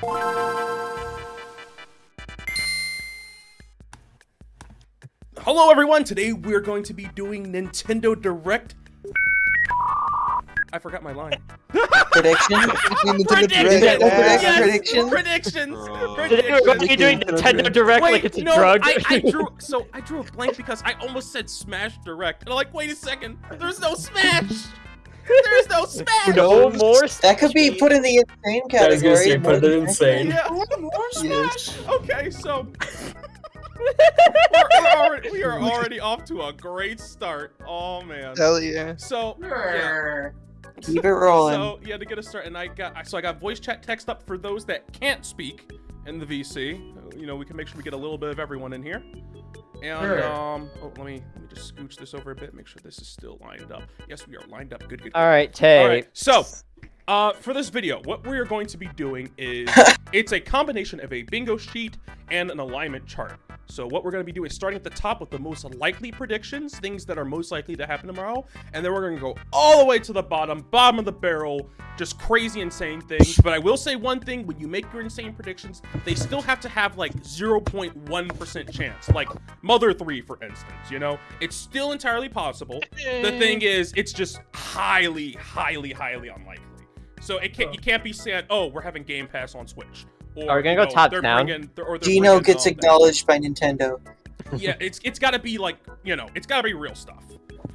Hello everyone, today we're going to be doing Nintendo Direct. I forgot my line. Prediction? Predictions! Direct. Yes! Prediction? Predictions! Uh, Today we're going to be doing Nintendo Direct Wait, like it's a no, drug. I, I drew so I drew a blank because I almost said Smash Direct. And I'm like, wait a second, there's no Smash! There's no Smash! no more. That could be put in the insane category. I was category. gonna say, put it insane. Yeah. Yes. Okay, so we're, we're already, we are already off to a great start. Oh man. Hell yeah. So yeah. Keep it rolling. So yeah, to get us started, and I got so I got voice chat text up for those that can't speak in the VC. You know, we can make sure we get a little bit of everyone in here. And Sure. um, oh, let me let me just scooch this over a bit, make sure this is still lined up. Yes, we are lined up. Good, good. good. All right, Tay. All right. So, uh, for this video, what we are going to be doing is it's a combination of a bingo sheet and an alignment chart. So what we're going to be doing is starting at the top with the most likely predictions, things that are most likely to happen tomorrow, and then we're going to go all the way to the bottom, bottom of the barrel, just crazy insane things. But I will say one thing, when you make your insane predictions, they still have to have like 0.1% chance. Like Mother 3, for instance, you know? It's still entirely possible. The thing is, it's just highly, highly, highly unlikely. So it can't, you can't be saying, oh, we're having Game Pass on Switch. Or, Are we gonna you go know, top they're down? bringing- they're- or they're Dino bringing, gets um, acknowledged by Nintendo. yeah, it's it's got to be like you know, it's got to be real stuff.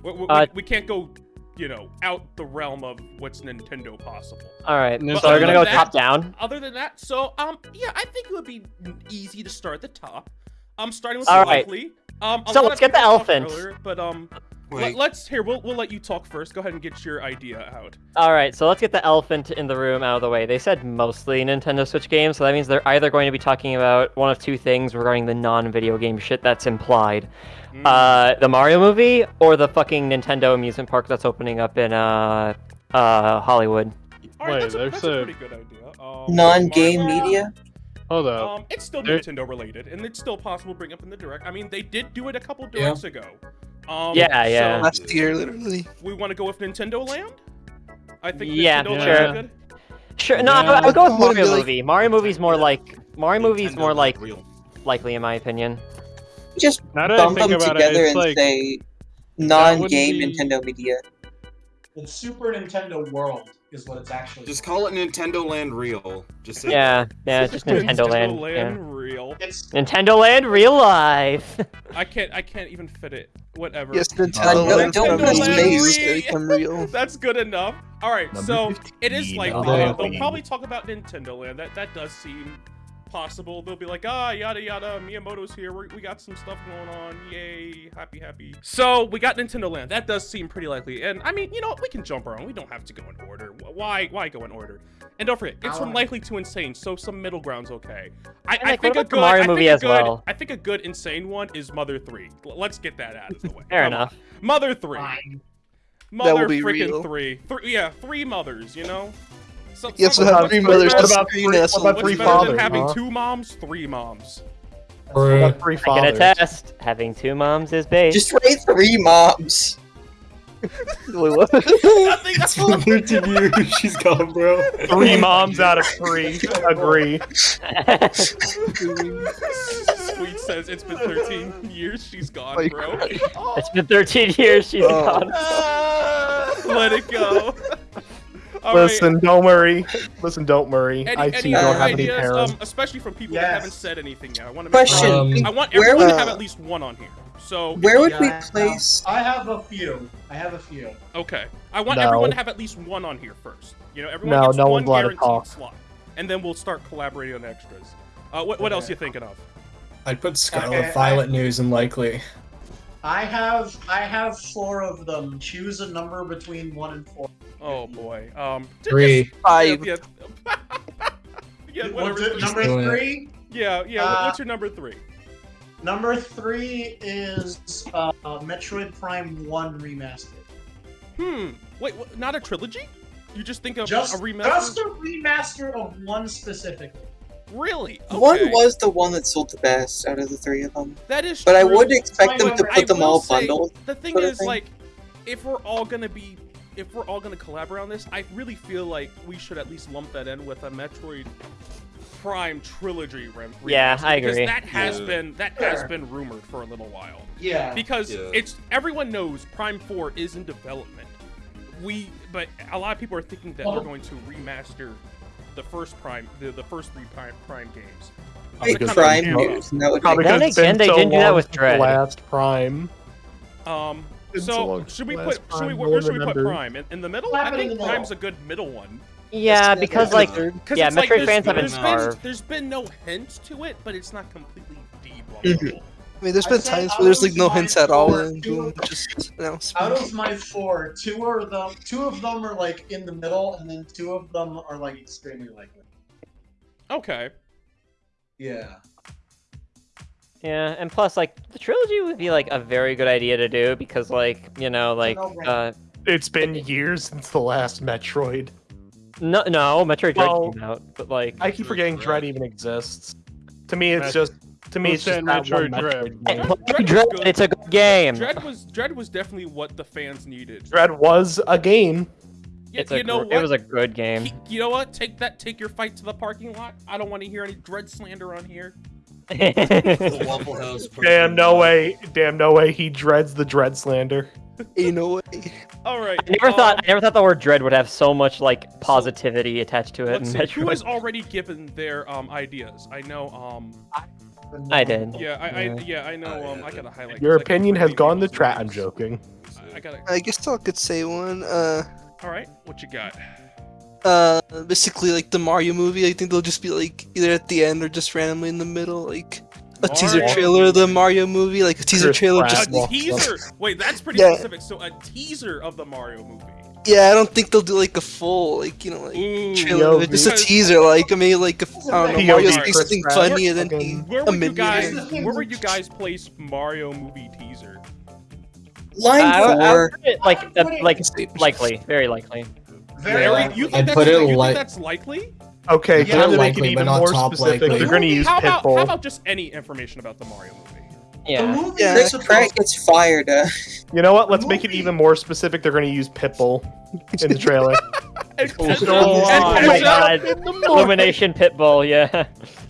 We, we, Uh, we can't go, you know, out the realm of what's Nintendo possible. All right. But So we're gonna go other than top down. Other than that, so um, yeah, I think it would be easy to start at the top. I'm starting with All right. likely. Um, So let's get the people elephant. earlier, but um, Wait. let, us here. We'll we'll let you talk first. Go ahead and get your idea out. All right. So let's get the elephant in the room out of the way. They said mostly Nintendo Switch games, so that means they're either going to be talking about one of two things regarding the non-video game shit that's implied. Mm. Uh, the Mario movie or the fucking Nintendo amusement park that's opening up in uh uh Hollywood. All right, wait, that's, a, there's that's a a- pretty good idea. Um, Non-game Mario- media? Hold up. Um, it's still There- Nintendo related, and it's still possible to bring up in the direct. I mean, they did do it a couple Yeah. directs ago. Um, Yeah, yeah. So Last year, literally. we want to go with Nintendo Land. I think Yeah, Nintendo sure. Land is good. Sure. No, Yeah. I would go with Mario like- movie. Mario movie's more like Mario movie's Nintendo more like real. likely in my opinion. Just Now bump them about together it, and like say non-game be- Nintendo media. It's Super Nintendo World is what it's actually. Just call it Nintendo Land Real. Just say Yeah, yeah, just Nintendo Land. yeah. Real. It's Nintendo Land real life. I can't. I can't even fit it. Whatever. Yes, Uh, Nintendo don't- Land don't from go space become real. That's good enough. All right, Number so 15, it is likely. although- uh, they'll probably talk about Nintendo Land. That that does seem possible. They'll be like, ah, yada yada. Miyamoto's here. We're, we got some stuff going on. Yay, happy happy. So we got Nintendo Land. That does seem pretty likely. And I mean, you know, we can jump around. We don't have to go in order. Why why go in order? And don't forget, it's from likely to insane. So some middle ground's okay. I, And, I like, think a good Mario I think movie a as good, well? I think a good insane one is Mother Three. L- Let's get that out of the way. Fair Come on. enough. Mother Three. fine. Mother will be freaking real. three. Three, yeah, three mothers. You know. So, Yes, so- have what's three better mothers than- to about three- us. what about What's three better than having huh? two moms? Three moms. What three I can attest, having two moms is base. Just write three moms. Wait, what? Nothing else. 13 years, she's gone, bro. Three moms out of three. Agree. Sweet says it's been 13 years. She's gone, Like- bro. it's been 13 years she's Oh. gone. Let it go. All right. Listen, don't worry. Listen, don't worry. Any, I any you don't have any ideas, parents. um, especially from people that haven't said anything yet. I want to make Question. Um, I want Where everyone to have at least one on here. So Where would we place? I have a few. I have a few. Okay. I want No. everyone to have at least one on here first. You know, everyone No, gets no one one's allowed to guaranteed talk. slot, and then we'll start collaborating on extras. Uh, what, what else Okay. you thinking of? I'd put Scarlet Okay, Violet News and likely. I have I have four of them. Choose a number between one and four. Oh boy. Um. Three. just- Five. Yeah. Yeah. yeah What's whatever. it, Just number doing it. three? Yeah. Yeah. Uh, what's your number three? Number three is uh, Metroid Prime One remastered. Hmm. Wait. What, not a trilogy? You just think of Just a remaster? just a remaster of one specifically. Really? Okay. One was the one that sold the best out of the three of them. That is. But I would expect them to I put them all say, bundled. The thing is, thing. like, if we're all gonna be, if we're all gonna collaborate on this, I really feel like we should at least lump that in with a Metroid Prime trilogy rem- Yeah, remaster, I because. That has Yeah. been that has been rumored for a little while. Yeah. because Yeah. it's everyone knows Prime 4 is in development. We but a lot of people are thinking that Well- they're going to remaster the first Prime the, the first three Prime, Prime games. Wait, to kind Prime news. and That would Probably Then again, they so didn't do that with Dread. Last Prime. Um so so should we put last should we where should we put. Prime in, in the middle? I think the middle. Prime's a good middle one. Yeah, because like third. Because yeah, it's like Metroid fans have been there's been, there's been no hints to it, but it's not completely Mhm. debunkable. I mean, there's I been said times where there's like no my hints at all, and two- boom, just announcement. Out of my four, two are them. Two of them are like in the middle, and then two of them are like extremely likely. Okay. Yeah. Yeah, and plus, like, the trilogy would be, like, a very good idea to do, because, like, you know, like, uh, It's been years since the last Metroid. No, no, Metroid Dread Well, came out, but, like, I keep forgetting Dread even exists. To me, it's Met- just to me, it's just said Metroid Dread? Metroid Dread- Dread was Dread, good. it's a good game. Dread was Dread was definitely what the fans needed. Dread was a game. Y- It's you a, know what? it was a good game. He- you know what? Take that. Take your fight to the parking lot. I don't want to hear any dread slander on here. The Waffle House. Damn, no way. Damn, no way. He dreads the Dread slander. Ain't no way. All right. I never um, thought I never thought the word dread would have so much like positivity attached to it Let's see. Who has already given their um ideas? I know. Um. I did. Yeah. I. I Yeah. yeah. I know. Um. I gotta highlight. Your 'cause I keep opinion has gone to people's trash. I'm joking. I, I gotta. I guess I could say one. Uh, All right. What you got? uh, basically like the Mario movie. I think they'll just be like either at the end or just randomly in the middle, like a teaser trailer of the Mario movie, like a teaser Chris trailer. Pratt. Just A walks up. teaser. Wait, that's pretty Yeah. specific. So a teaser of the Mario movie. yeah, I don't think they'll do like a full, like you know, like Ooh. trailer. of it. Just a teaser, like I mean, like a, I don't know, POV Mario Chris saying something Pratt. funny and then Fucking- he Where a would you minion. guys? Where would you guys place Mario movie teaser? Line I, would- I would four. put it, like uh, like likely, very likely. Very Yeah. You think I'd that's, put it you think like- that's likely? Okay, Yeah, time to make likely, it but even not more top specific. likely. They're going to use how about, Pitbull. how about just any information about the Mario movie? The Yeah. movie Yeah, is Chris Pratt gets fired. Uh, You know what? Let's make it even more specific. They're going to use Pitbull in the trailer. And Oh, Kesha- oh my god. Illumination Pitbull, yeah.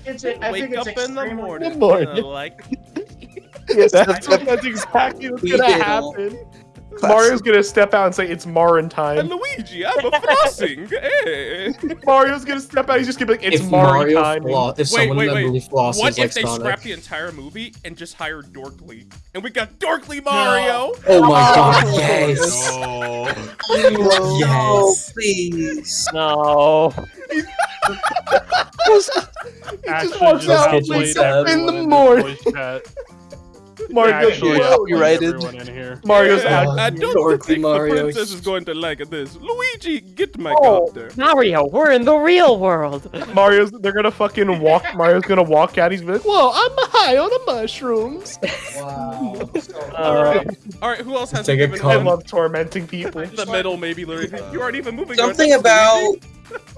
It's, I Wake think it's up in the morning. The morning. like yeah, that's, that's exactly what's going to did. Happen. Mario's going to step out and say, it's Marin and time. Luigi, I'm a flossing. Hey. Mario's going to step out. He's just going to be like, it's if Mario Mario time. flaw, if Wait, someone wait, wait. flosses What like if they Sonic. scrap the entire movie and just hire Dorkly? And we got Dorkly Mario. Oh my Oh. god, yes! No. Oh, Yes! please. No. Actually, walks just out, outplayed wakes up everyone in the this morning. voice chat. Mario, Actually, Yeah, you're righted. everyone. Mario's Yeah, out. I don't think Mario. the princess is going to like this. Luigi, get my Oh. copter. Mario, we're in the real world. Mario's, they're going to fucking walk. Mario's going to walk out. He's gonna be like, whoa, I'm high on the mushrooms. Wow. So- Uh, All right, who else has Take a given I love tormenting people. the middle? Maybe Luigi. You aren't even moving. Something about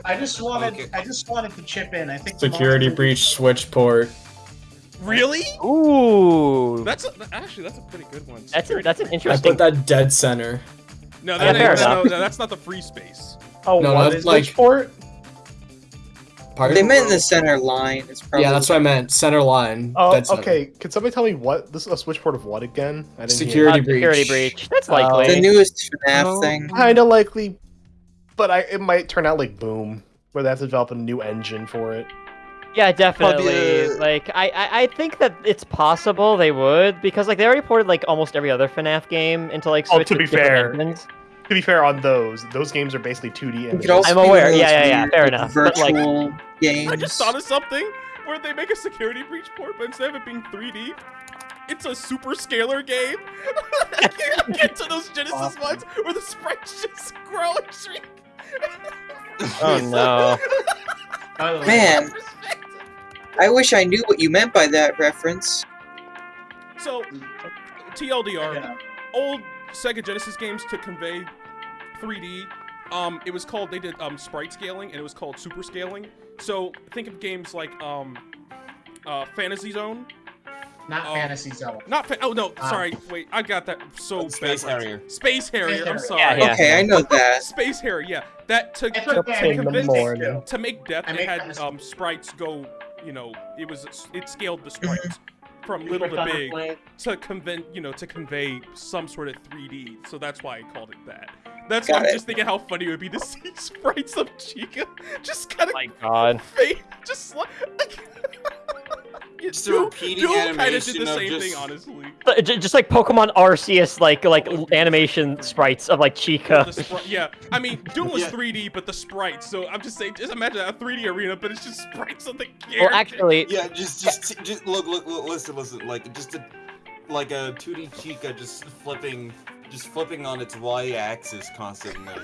I just wanted, Okay. I just wanted to chip in. I think Security breach switch port. Really. ooh. That's a, actually that's a pretty good one. That's a, that's an I put that dead center. no, that fair ain't, no, no, that's not the free space. Oh, No, what that's is like- this for? Pardon? they meant the center line. It's probably Yeah, that's what I meant. Center line. Oh, dead center. okay. Could somebody tell me what this is a switch port of what again? I didn't Security Uh, breach. security breach. That's Uh, likely. the newest FNAF Oh. thing. Kind of likely, but I it might turn out like Boom, where they have to develop a new engine for it. Yeah, definitely. uh, Like, I, I, I think that it's possible they would because like they already ported like almost every other FNAF game into like Switch. Oh, Switch to be fair, engines. To be fair, on those, those games are basically 2D images. I'm aware, yeah, yeah, yeah, fair like, enough, but, like- Virtual games. I just thought of something where they make a security breach port, but instead of it being 3D, it's a super scaler game. I can't get to those Genesis Awesome. ones where the sprites just grow and shrink. Oh no. By the way, Man, I wish I knew what you meant by that reference. So, TLDR, yeah. old Sega Genesis games to convey 3D. Um, it was called they did um sprite scaling and it was called super scaling. So think of games like um, uh, Fantasy Zone. Not Oh. Fantasy Zone. Not fa- oh no, Ah. sorry. Wait, I got that so Space backwards. Harrier. Space Harrier. I'm sorry. Yeah, yeah. Okay, I know that. Space Harrier. Yeah, that to to, okay, to, I mean, in the convince- to make depth, I it had um sprites go. You know, it was it scaled the sprites from little to big to convey you know to convey some sort of 3D. So that's why I called it that. That's why Got I'm it. just thinking how funny it would be to see sprites of Chica just kind of My God. fade, just like. Yeah, Just a Doom- repeating Doom kind of did animation the of same just- thing, honestly. But Just like Pokemon Arceus, like like animation sprites of like Chica. yeah, I mean, Doom was Yeah. 3D, but the sprites. So I'm just saying, just imagine a 3D arena, but it's just sprites of the character. Well, actually, Yeah, just, just, just look, look, look, listen, listen. Like, just a, like a 2D Chica just flipping, just flipping on its Y-axis constantly.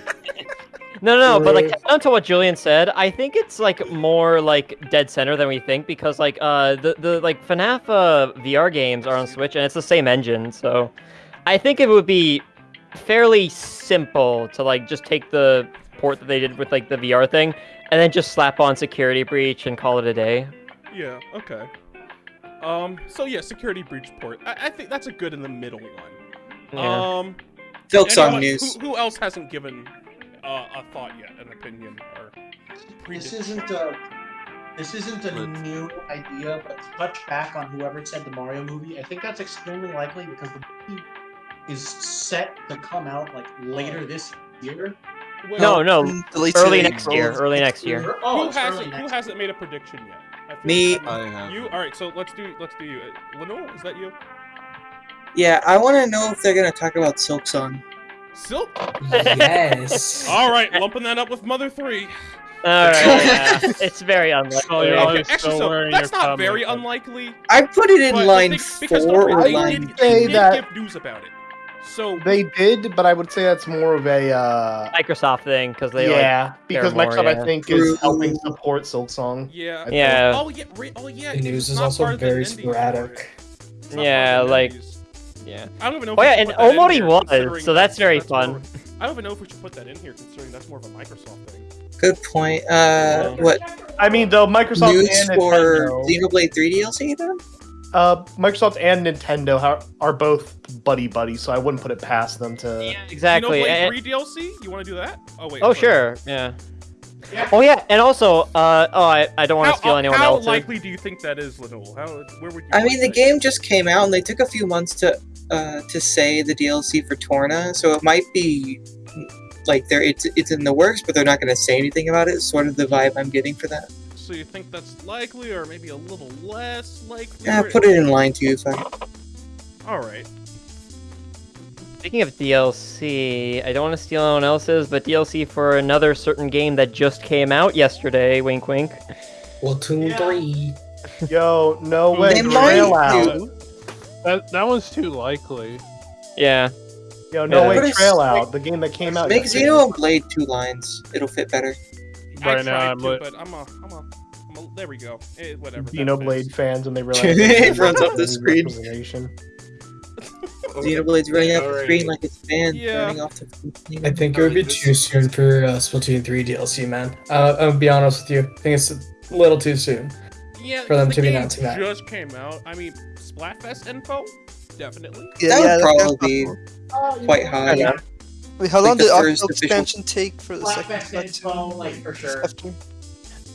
No, no, no, but like down to what Julian said, I think it's like more like dead center than we think because like uh the the like FNAF uh, VR games are on Switch and it's the same engine, so I think it would be fairly simple to like just take the port that they did with like the VR thing and then just slap on security breach and call it a day. Yeah. Okay. Um. So yeah, security breach port. I, I think that's a good in the middle one. Yeah. Um. Silksong news. Who, who else hasn't given uh, a thought yet, an opinion or? This isn't a this isn't a But- new idea, but to touch back on whoever said the Mario movie, I think that's extremely likely because the movie is set to come out like later this year. Well, no, no, the late early next year, early next year. Oh, Who hasn't? Who hasn't made a prediction yet? I Me. like I have. You. All right. So let's do. Let's do you. Uh, Lenore, is that you? Yeah, I want to know if they're gonna talk about Silksong. Silk. Yes. All right, lumping that up with Mother Three. Alright, yeah. it's very unlikely. Oh, you're Okay. Actually, so that's your not very unlikely. I put it in line thing- because four or line. they did, say did that- give news about it. So They did, but I would say that's more of a uh, Microsoft thing because they like yeah, because more, Microsoft yeah. I think True. is helping support Silksong. yeah. Yeah. Oh yeah. Oh yeah. The news is also part of the very sporadic. for it. It's not Yeah, part of the like- indies. Yeah. I don't even know. If Oh we yeah, should and put that in Omori here, was, so that's very more- fun. I don't even know if we should put that in here, considering that's more of a Microsoft thing. Good point. Uh, what I mean, though Microsoft news and for Nintendo, Xenoblade 3 DLC then? uh, Microsoft and Nintendo ha- are both buddy buddy, so I wouldn't put it past them to. Exactly. You know, and- free DLC. You want to do that? Oh wait. oh sorry. sure, yeah. Yeah. Oh yeah, and also, uh, oh I, I don't want to steal anyone how else's. likely do you think that is, Lenore? How? Where would you? I mean, the that? game just came out and they took a few months to uh, to say the DLC for Torna, so it might be like they're it's it's in the works, but they're not going to say anything about it. sort of the vibe I'm getting for that. So you think that's likely, or maybe a little less likely? Yeah, put it in line two. Fuck. All right. Speaking of DLC, I don't want to steal anyone else's, but DLC for another certain game that just came out yesterday. Wink, wink. Splatoon Yeah. 3. Yo, no way, They Trail might do. That that one's too likely. Yeah. Yo, no Yeah. way, But it's Trail like- out. The game that came out. Make yesterday. Xeno and Blade two lines. It'll fit better. I Right now, I'm to, lit. but I'm a, I'm a, I'm a. There we go. Eh, whatever. that Xenoblade fits. fans, and they realize It runs up the screen. representation. Xenoblade's running up the screen like it's banned, Yeah. running off the. I think it would be too soon for uh, Splatoon 3 DLC, man. Uh, I'll be honest with you. I think it's a little too soon. Yeah, for them the to be game announcing that. Just came out. I mean, Splatfest info, definitely. Yeah, that yeah, would that's probably be oh, quite high. Yeah. Wait, how like long the did first Octo official- expansion take for the second Blackback info, like for sure. after?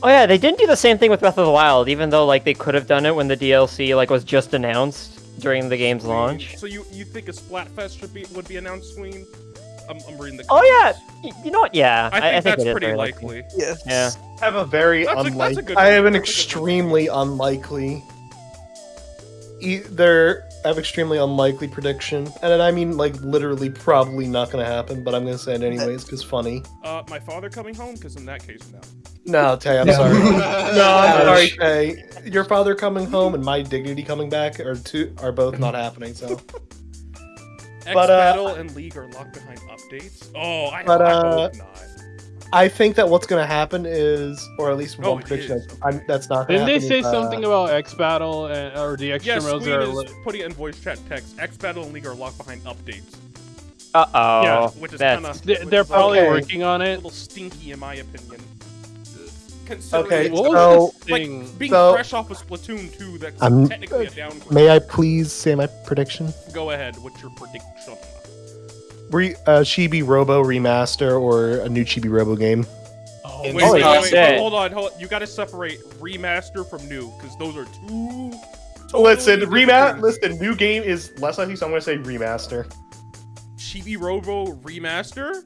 Oh yeah, they didn't do the same thing with Breath of the Wild, even though like they could have done it when the DLC like was just announced during the game's launch. So you you think a Splatfest should be would be announced soon? I'm, I'm reading the. Oh yeah, comments. y- you know what? Yeah, I think that's it is pretty very likely. Yes. Yeah. I have a very That's a- that's a unlikely. good I have an That's a good one. extremely unlikely. Either I have extremely unlikely prediction, and I mean like literally probably not gonna happen, but I'm gonna say it anyways because funny. Uh, my father coming home, because in that case, no. No, Tay, I'm No. sorry. no, I'm sorry, Ouch. Tay. Your father coming home and my dignity coming back are two are both not happening. So, X But, uh, Battle and League are locked behind updates. Oh, I, But, I uh, hope not. I think that what's gonna happen is, or at least Oh, one it prediction. is. That's, I'm, that's not. Didn't they say uh, something about X Battle and or the extra Yes, modes Queen are is li- putting in voice chat text. X Battle and League are locked behind updates. Uh oh. Yeah, which is kind of they- they're probably Okay. working on it. a little stinky in my opinion. Considering Okay, it's What was so- like being so- fresh off of Splatoon 2, that's I'm- technically a downgrade. May I please say my prediction? Go ahead. What's your prediction? Re- uh, Chibi Robo remaster or a new Chibi Robo game? Oh, Wait, wait, wait, wait, hold on, hold on. You got to separate remaster from new because those are two. Listen, totally remat. different Listen, new game is less likely, so I'm going to say remaster. Chibi Robo remaster.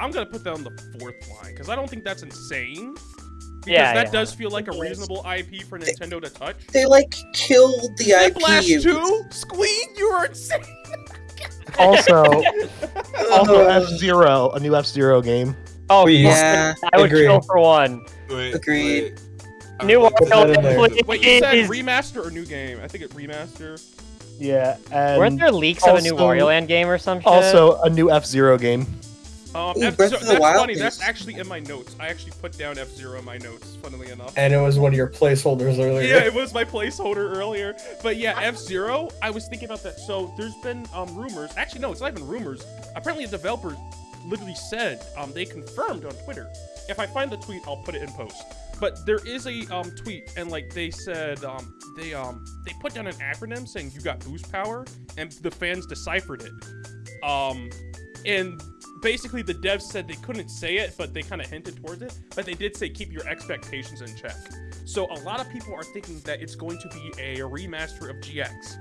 I'm gonna put that on the fourth line because I don't think that's insane. Because Yeah, that yeah. does feel like a reasonable IP for Nintendo to touch. They like killed the Whiplash IP. 2? Squeak, you are insane. Also, also F Zero, a new F Zero game. Oh, Please. Yeah, I would Agreed. kill for one. Wait, Agreed. wait. New I'm that in there. Land, Wait, you said remaster or new game? I think it remaster. Yeah, and Weren't there leaks of a new also- Wario Land game or some shit? also a new F Zero game. Um, Ooh, Breath of the that's Wild funny. is- That's actually in my notes. I actually put down F Zero in my notes. Funnily enough. And it was one of your placeholders earlier. Yeah, it was my placeholder earlier. But yeah, F Zero. I was thinking about that. So there's been um rumors. Actually, no, it's not even rumors. Apparently, a developer literally said um they confirmed on Twitter. If I find the tweet, I'll put it in post. But there is a um tweet, and like they said, um they um they put down an acronym saying you got boost power, and the fans deciphered it. Um, and basically the devs said they couldn't say it, but they kind of hinted towards it. But they did say keep your expectations in check. So a lot of people are thinking that it's going to be a remaster of GX.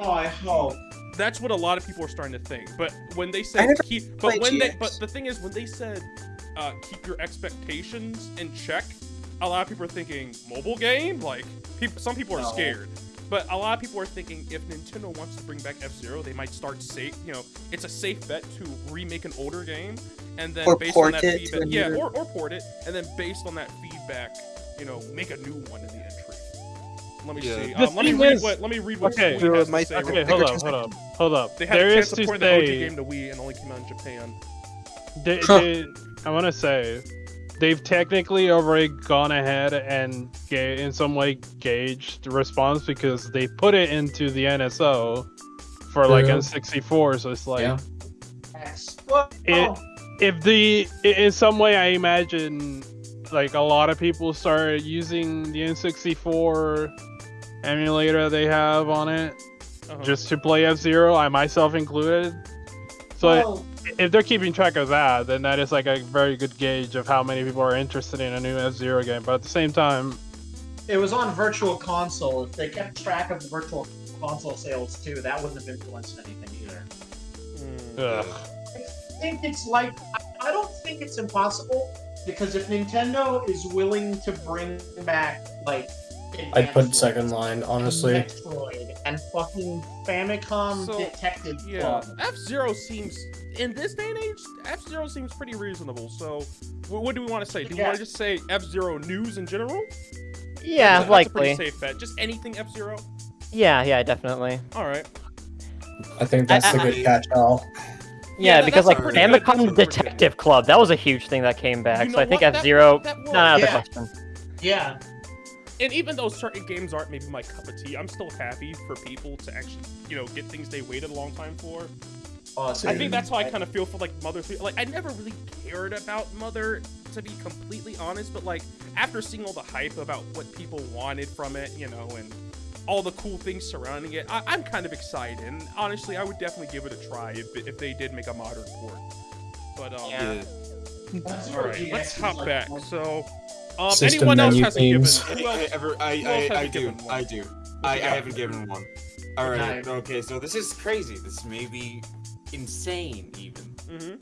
Oh, I hope. That's what a lot of people are starting to think. But when they said keep, but played when they, but the thing is when they said uh, keep your expectations in check, a lot of people are thinking mobile game. Like people, some people are No. scared. But a lot of people are thinking if Nintendo wants to bring back F Zero, they might start safe. You know, it's a safe bet to remake an older game, and then Or based port on that it feedback, a yeah, or, or port it, and then based on that feedback, you know, make a new one in the entry. Let me Yeah. see. Um, let me read is- what. Let me read what Okay. Squeak has to My- say okay, Okay, hold quick. up, hold up, hold up. They had There a is chance to to port the OG game to Wii and only came out in Japan. they, Huh. they, I want to say, they've technically already gone ahead and ga- in some way gauged the response because they put it into the NSO for like True. N64. So it's like, Yeah. It- if the in some way I imagine like a lot of people started using the N64 emulator they have on it Uh-huh. just to play F Zero, I myself included. So well, if they're keeping track of that, then that is like a very good gauge of how many people are interested in a new F Zero game. But at the same time, it was on Virtual Console. If they kept track of the Virtual Console sales too, that wouldn't have influenced anything either. Mm. ugh. I think it's like I, I don't think it's impossible because if Nintendo is willing to bring back like I'd put second line, honestly. Metroid and fucking Famicom So, Detective Yeah, Club. F Zero seems in this day and age, F Zero seems pretty reasonable. So, what do we want to say? Do we want to just say F Zero news in general? yeah, That's a likely. pretty safe bet. Just anything F Zero. Yeah, yeah, definitely. All right. I think that's I- a I- good catch-all. Yeah, Yeah, that- because like a pretty good- that's a Famicom Detective Club, that was a huge thing that came back. You so I think F Zero, not out of the question. Yeah, And even though certain games aren't maybe my cup of tea, I'm still happy for people to actually, you know, get things they waited a long time for. oh, I think that's how I kind of feel for like Mother 3. Like I never really cared about Mother to be completely honest, but like after seeing all the hype about what people wanted from it, you know, and all the cool things surrounding it, I- I'm kind of excited. And honestly, I would definitely give it a try if, if they did make a modern port. But um, Yeah. That's all where right, GX let's is hop like- back. So, um, System anyone else menu hasn't themes. given? I, Who else? ever, I, who else I, I do. I do. I, I haven't given one. All right. Nice. Okay. So this is crazy. This may be insane, even, hmm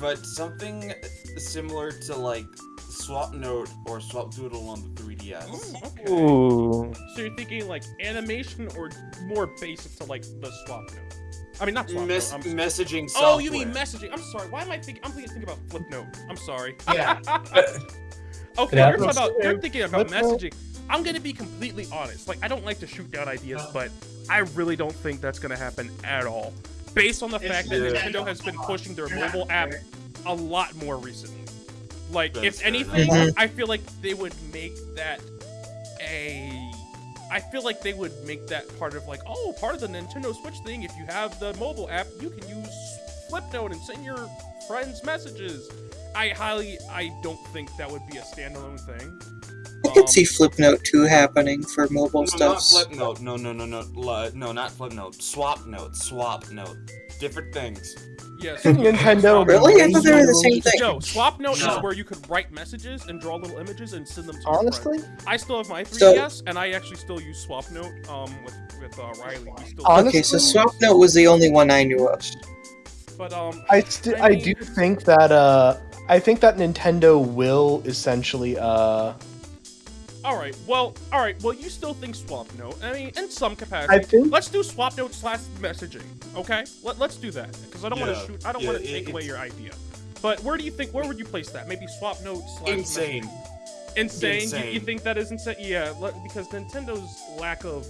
but something similar to like Swap Note or Swap Doodle on the 3DS. Oh, okay. Ooh. So you're thinking like animation or more basic to like the swap note? I mean, not swap Mes- note. I'm... messaging software. Oh, you mean messaging? I'm sorry. Why am I thinking? I'm thinking, thinking about Flipnote. I'm sorry. Yeah. okay, Yeah. you're about. You're thinking about messaging. I'm gonna be completely honest. Like, I don't like to shoot down ideas, Uh. but I really don't think that's gonna happen at all. Based on the fact that Yeah. Nintendo has been pushing their mobile app a lot more recently. Like, That's if anything, enough. I feel like they would make that a. I feel like they would make that part of like, oh, part of the Nintendo Switch thing. If you have the mobile app, you can use Flipnote and send your friends messages. I highly, I don't think that would be a standalone thing. I could Um, see Flipnote 2 happening for mobile No, not stuff. Flipnote. No, no, no, no, Li- no, not Flipnote. Swap Note. Swap Note. Different things. Yes. Nintendo Really? I thought they were the same thing. No, swap note No. is where you could write messages and draw little images and send them to Honestly, friend. I still have my 3DS, and I actually still use swap note um with with uh, Riley. We still Okay, so SwapNote was the only one I knew of. but um I st- I I do think that uh I think that Nintendo will essentially uh all right, well, all right, well, you still think swap note? I mean, in some capacity. I think Let's do swap note slash messaging, okay? Let, let's do that because I don't want to shoot. I don't yeah, want to it- take away your idea. But where do you think? Where would you place that? Maybe swap note slash Insane. messaging. Insane. You, you think that is insane? Yeah, le- because Nintendo's lack of,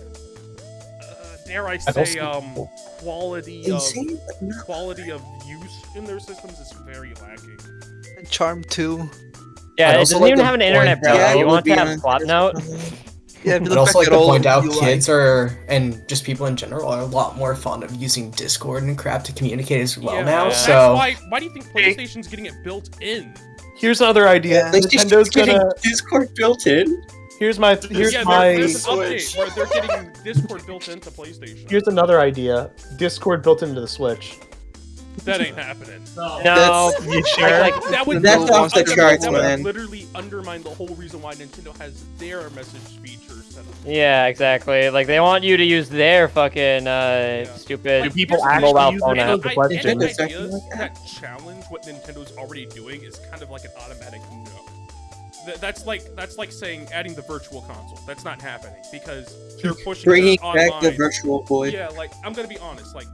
dare I I say, um, quality Insane, of not. quality of use in their systems is very lacking. Charm too. Yeah, I'd it doesn't like even have an internet point browser. Yeah, you want to have on- swap note? Yeah, I'd also like to point out kids are, and just people in general, are a lot more fond of using Discord and crap to communicate as well yeah, now. that's So why. Why do you think PlayStation's getting it built in? here's another idea. PlayStation's Nintendo's getting gonna Discord built in. Here's my here's yeah, my there's an update Switch. where they're getting Discord built into PlayStation. here's another idea. Discord built into the Switch. That ain't happening. No. No, That's- you sure? Like, That would That's off the would- charts, that would literally undermine the whole reason why Nintendo has their message feature set up. yeah, exactly. Like they want you to use their fucking uh, Yeah. stupid But people here's- actually mobile use phone app. That's the question. and the Exactly like that. that challenge what Nintendo's already doing is kind of like an automatic no. Th- That's like that's like saying adding the virtual console. That's not happening because they're pushing Bringing back the Virtual Boy. Yeah, like I'm gonna be honest, like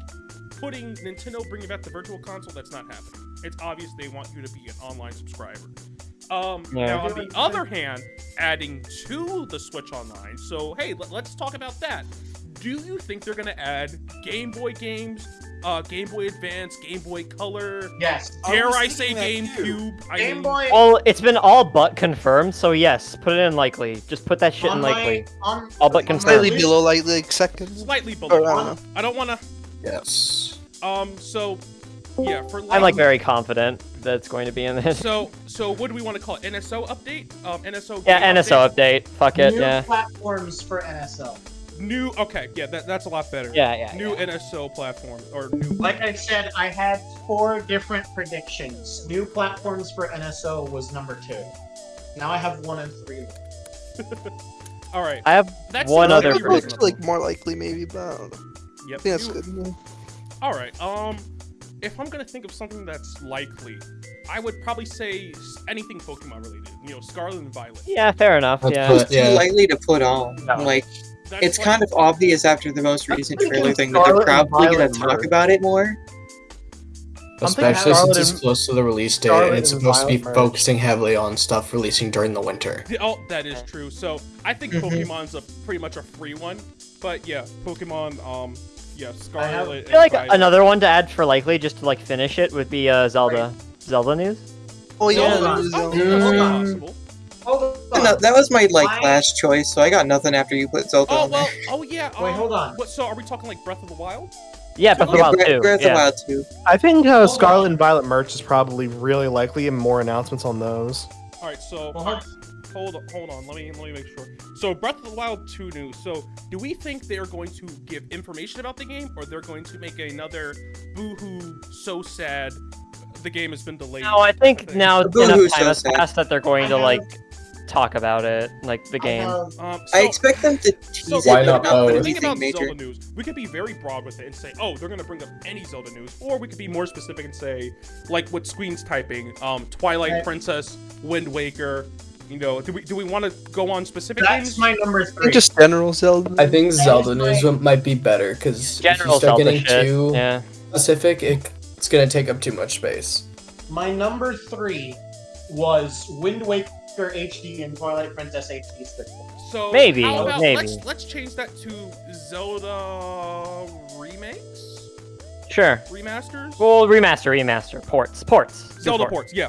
putting Nintendo bringing back the virtual console, that's not happening. It's obvious they want you to be an online subscriber. Um, Yeah. now on the other hand, adding to the Switch Online. So hey, let, us talk about that. Do you think they're gonna add Game Boy games, uh, Game Boy Advance, Game Boy Color? Yes. Dare was I say thinking that too. GameCube? I Game mean, Boy. Well, it's been all but confirmed, so yes, put it in likely. Just put that shit on in my- likely. on- All but confirmed. Slightly below, like like second. slightly Or, below. I don't. I don't wanna. yes, Um, so yeah, for I'm like very confident that it's going to be in this. So, so what do we want to call it? NSO update? Um, NSO. Yeah, NSO update? update. Fuck it. New Yeah. platforms for NSO. New. Okay, yeah, that, that's a lot better. Yeah, yeah. New yeah. NSO platform or new. Like I said, I had four different predictions. New platforms for NSO was number two. Now I have one and three. All right. I have That's one other really It looks like more likely maybe, but I don't know. Yep. That's new- good. yeah. All right. Um, if I'm gonna think of something that's likely, I would probably say anything Pokemon related. You know, Scarlet and Violet. Yeah, fair enough. Let's Yeah. put- It's too yeah. likely to put on. No. Like That's it's kind of obvious after the most recent trailer thing that they're probably gonna talk merge. about it more. Especially since it's close to the release date Scarlet and it's supposed to be Violet focusing heavily on stuff releasing during the winter. Oh, that is true. So I think Mhm. Pokemon's a pretty much a free one. But yeah, Pokemon. Um, yeah, Scarlet. I feel like Violet. another one to add for likely, just to like finish it, would be uh, Zelda. Zelda news. Oh yeah, Zelda. Hold on. No, that was my like I- last choice, so I got nothing after you put Zelda Oh on there. well. Oh yeah. Wait, um, hold on. What? So are we talking like Breath of the Wild? Yeah, Breath of the Wild Breath, too. Breath of the yeah. Wild too. I think uh, Scarlet on. and Violet merch is probably really likely, and more announcements on those. All right. So Well, hold- hold on, hold on. Let me let me make sure. So Breath of the Wild 2 news. So do we think they are going to give information about the game, or they're going to make another boohoo so sad the game has been delayed? No, I think now The enough time so has sad. passed that they're going I to have- like talk about it, like the game. have- Um, I expect them to tease Why it, not but not put both? the thing about major. Zelda news, we could be very broad with it and say, oh, they're gonna bring up any Zelda news, or we could be more specific and say, like what Squeen's typing, um, Twilight Right. Princess, Wind Waker. You know, do we do we want to go on specific That's games? my number I three. think just general Zelda. I think That Zelda news my- might be better because if you General start Zelda getting shit. too Yeah. specific, it, it's gonna take up too much space. My number three was Wind Waker HD and Twilight Princess HD split. So Maybe, how about maybe. let's let's change that to Zelda remakes, Sure. remasters, Well, remaster, remaster, ports, ports. Do Zelda ports. Yeah.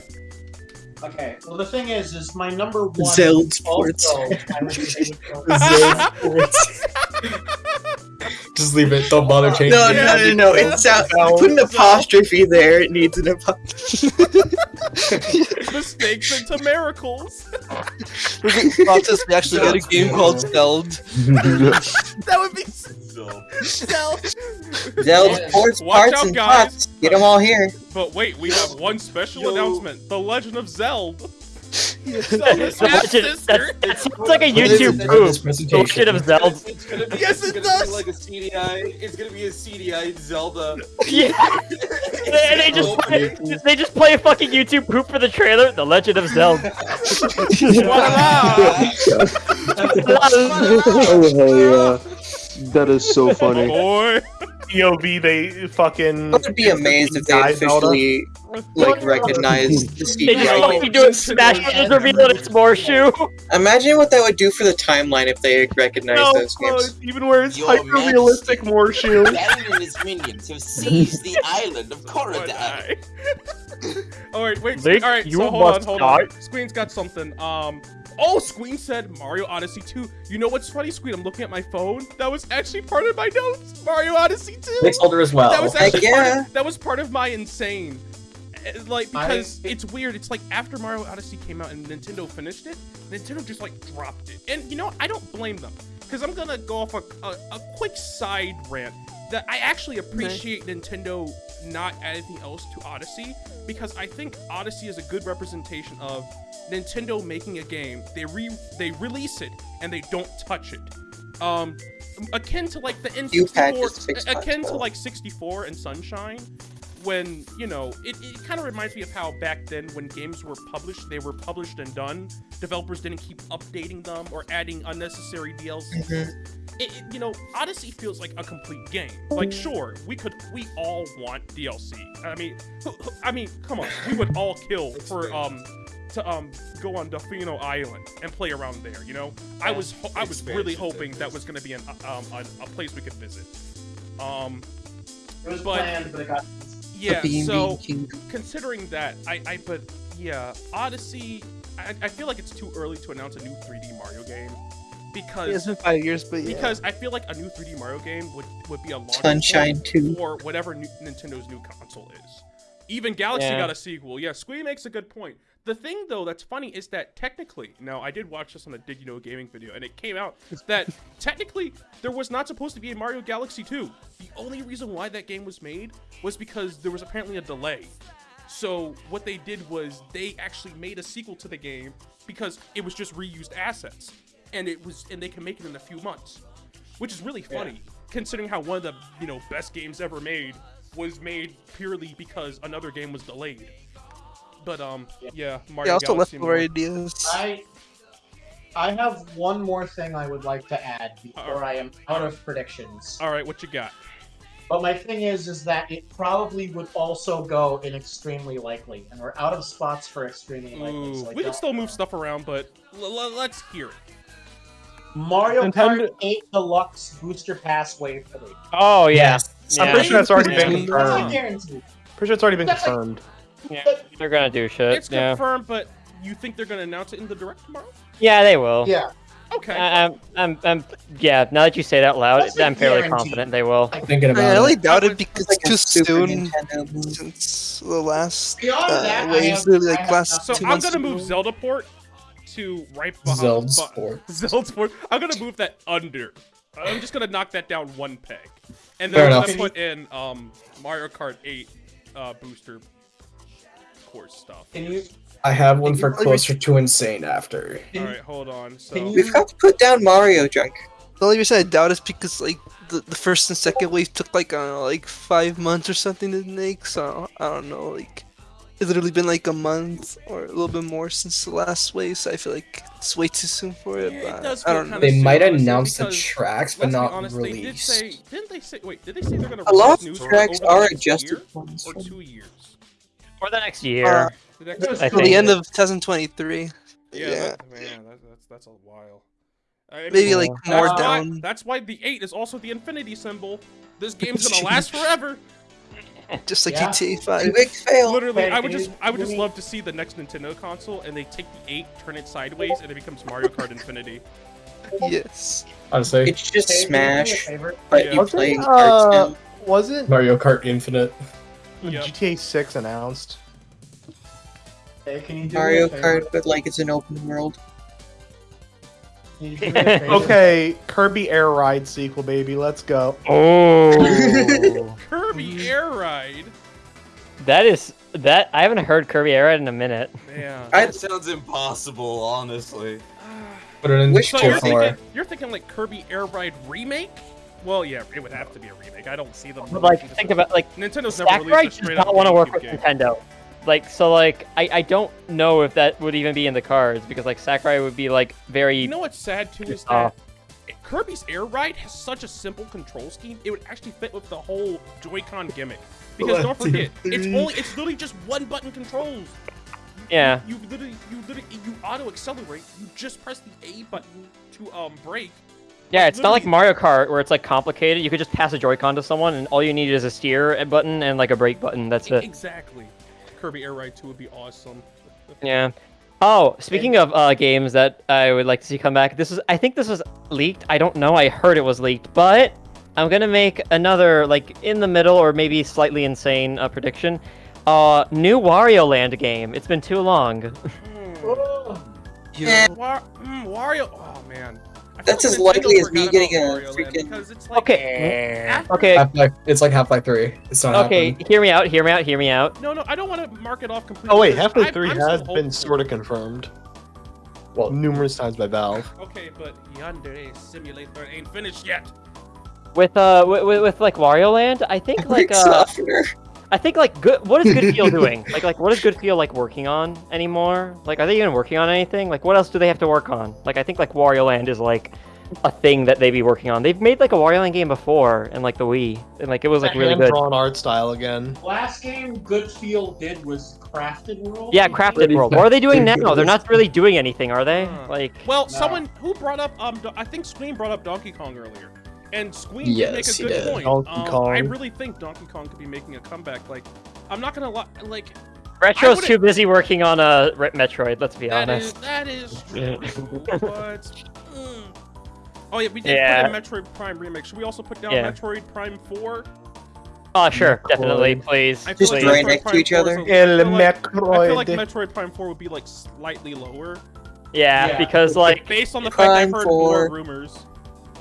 Okay. Well, the thing is, is my number one. Zelda ports. also, I would say would go- Just Just leave it. Don't bother changing No, it. no, no, no. It's out. Put an apostrophe there. It needs an apostrophe. Mistakes into miracles. We're process. We actually got a game called Zelda. that would be So, stealth. Zelda sports Watch parts out, and guys. pots. Get them all here. But wait, we have one special Yo. announcement: The Legend of Zelda. That's, half that's, sister. that sounds like a Put it in YouTube this proof. Bullshit of Zelda. it's gonna be, Yes, it's it gonna does. Be like a CDI. It's gonna be a CDI Zelda. Yeah. And they just play, they just play a fucking YouTube proof for the trailer. The Legend of Zelda. oh hell yeah. That is so funny. Boy. POV, they fucking. I would be amazed if they Die Zelda. officially like recognized the They just CGI. fucking do it. Smash Brothers reveal that it's Morshu. Imagine what that would do for the timeline if they recognized No, those uh, games. even where it's Your hyper realistic Morshu. Ganon and his minions have seized the island of Koridai. Alright, wait. Link, all right, you so hold on, must hold on. die. Squeen's got something. Um. Oh, Squeen said Mario Odyssey 2. You know what's funny, Squeen? I'm looking at my phone. That was actually part of my notes. Mario Odyssey 2. Placeholder as well. That was actually part yeah. of, that was part of my insane. Uh, Like I- because it's weird. It's like after Mario Odyssey came out and Nintendo finished it, Nintendo just like dropped it. And you know I don't blame them because I'm gonna go off a, a, a quick side rant that I actually appreciate Nintendo not adding anything else to Odyssey because I think Odyssey is a good representation of Nintendo making a game. They re they release it and they don't touch it. Um, akin to like the N64, akin to like 64 and Sunshine, when you know it, it kind of reminds me of how back then when games were published, they were published and done. Developers didn't keep updating them or adding unnecessary DLC. Mhm. It, it- you know, Odyssey feels like a complete game. Like, sure, we could, we all want DLC. I mean, I mean, come on, we would all kill for um to um go on Delfino Island and play around there. You know, I was ho- I was really hoping that was gonna be an um a, a place we could visit. Um, It was But- planned, but it got. Yeah. The Bean So Bean Kingdom. considering that, I, I, but yeah, Odyssey. I, I feel like it's too early to announce a new 3D Mario game because it's been five years, but yeah. because I feel like a new 3D Mario game would would be a launch Sunshine point 2. for whatever new, Nintendo's new console is. Even Galaxy Yeah. got a sequel. Yeah, Squee makes a good point. The thing though that's funny is that technically, now I did watch this on the Did You Know Gaming video, and it came out that technically there was not supposed to be a Mario Galaxy 2. The only reason why that game was made was because there was apparently a delay. So what they did was they actually made a sequel to the game because it was just reused assets, and it was and they can make it in a few months, which is really funny considering how one of the you know best games ever made was made purely because another game was delayed. But um, yeah, Mario Yeah, also Galaxy leftover more. ideas. I I have one more thing I would like to add before I am out of predictions. All right, what you got? But my thing is, is that it probably would also go in extremely likely, and we're out of spots for extremely likely. Ooh, So we can don't still move stuff around, but l- l- let's hear it. Mario Nintendo- Kart 8 Deluxe Booster Pass Wave 3. Oh yeah. I'm Yeah. pretty sure that's already been That's a confirmed. Pretty sure it's already been confirmed. Yeah, they're gonna do shit. It's yeah. confirmed, but you think they're gonna announce it in the direct tomorrow? Yeah, they will. Yeah. Okay. I, I'm, I'm, I'm, yeah. Now that you say that loud, That's a I'm fairly guarantee. confident they will. Thinking I about only it. doubt it because Like it's too soon since the last uh, that, waves, have, like last So I'm months gonna move. Zelda port to right behind. Zelda bu- Sport. Zelda port. I'm gonna move that under. I'm just gonna knock that down one peg, and Fair then I'm enough. gonna put in um Mario Kart 8 uh, booster course stuff. Can you I have one for closer to insane after. All right, hold on. So you- We've got to put down Mario Junk. The only reason I doubt is because like the, the first and second wave took like I don't know, like five months or something to make. So I don't know, like it's literally been like a month or a little bit more since the last wave. So I feel like it's way too soon for it. Yeah, it but does I don't know. They soon, might honestly, announce the tracks, but not honest, They did say, didn't they say? Wait, did they say they're gonna A lot of for tracks are adjusted year for or two years? For the next year. Uh, The next I Till the end of 2023. Yeah, Yeah, That, man, that, that's that's a while. I mean, maybe like that's more why- down. That's why the eight is also the infinity symbol. This game's gonna last forever. Just like Yeah. GTA Two 5. big fail. Literally, I would just I would just love to see the next Nintendo console and they take the eight, turn it sideways, and it becomes Mario Kart Infinity. Yes. Honestly, It's just Hey, can you do me a Smash, but Yeah. you Was play uh, now. was it Mario Kart Infinite. Yep. GTA 6 announced? Hey, can you do Mario me a favor? Kart, but like it's an open world. Can you do me a favor? Okay, Kirby Air Ride sequel, baby. Let's go. Oh, Kirby Air Ride. that is that. I haven't heard Kirby Air Ride in a minute. Yeah. That sounds impossible, honestly. Put it in Which So you're thinking, you're thinking like Kirby Air Ride remake? Well, yeah, it would have to be a remake. I don't see them. But like, think as- about like Nintendo's never Sakurai released a does straight not want to work GameCube with game. Nintendo. Like so, like I, I don't know if that would even be in the cards because like Sakurai would be like very You know what's sad too is Uh, that Kirby's Air Ride has such a simple control scheme. It would actually fit with the whole Joy-Con gimmick. Because don't forget, it's only it's literally just one button controls. yeah. You literally you literally you auto accelerate. You just press the A button to um brake. Yeah, it's not like Mario Kart where it's like complicated. You could just pass a Joy-Con to someone, and all you need is a steer button and like a brake button. That's it. Exactly. Kirby Air Ride 2 would be awesome. Yeah. Oh, speaking of uh, games that I would like to see come back, this is I think this was leaked. I don't know. I heard it was leaked, but I'm gonna make another like in the middle or maybe slightly insane uh, prediction. Uh, new Wario Land game. It's been too long. Eh, War- mm, Wario. Oh man. I That's as likely as me getting a Wario freaking- like Okay. Okay. It's like Half Life Three. It's not Okay. happening. Hear me out. Hear me out. Hear me out. No, no, I don't want to mark it off completely. Oh wait, Half-Life 3 I'm still has been sort of confirmed. Well, Numerous times by Valve. Okay, but Yandere Simulator ain't finished yet. With uh, with, with, with like Wario Land, I think like Brick uh, softener. I think like good. What is Good Feel doing? Like like what is Good Feel like working on anymore? Like are they even working on anything? Like what else do they have to work on? Like I think like Wario Land is like a thing that they be working on. They've made like a Wario Land game before and like the Wii, and like it was like really good. Hand-drawn art style again. Last game Good Feel did was Crafted World. Yeah, Crafted World. for What are they doing now? They're not really doing anything, are they? Like Well, No. someone who brought up um, Do- I think Squeen brought up Donkey Kong earlier, and Squeen did make a good did. point. Donkey um, I really think Donkey Kong could be making a comeback. Like, I'm not gonna lie, like Retro's too busy working on a uh, Metroid. Let's be that is honest. that is true, but. mm. Oh yeah, we did Yeah. put in Metroid Prime remake. Should we also put down Yeah. Metroid Prime Four? Oh sure, definitely, please. I feel Just like please. right Metroid next to Prime each 4 is other. a- I feel like- I feel like Metroid. Metroid Prime 4 would be like slightly lower. Yeah, Yeah. because like Based on the fact I've Prime heard more rumors.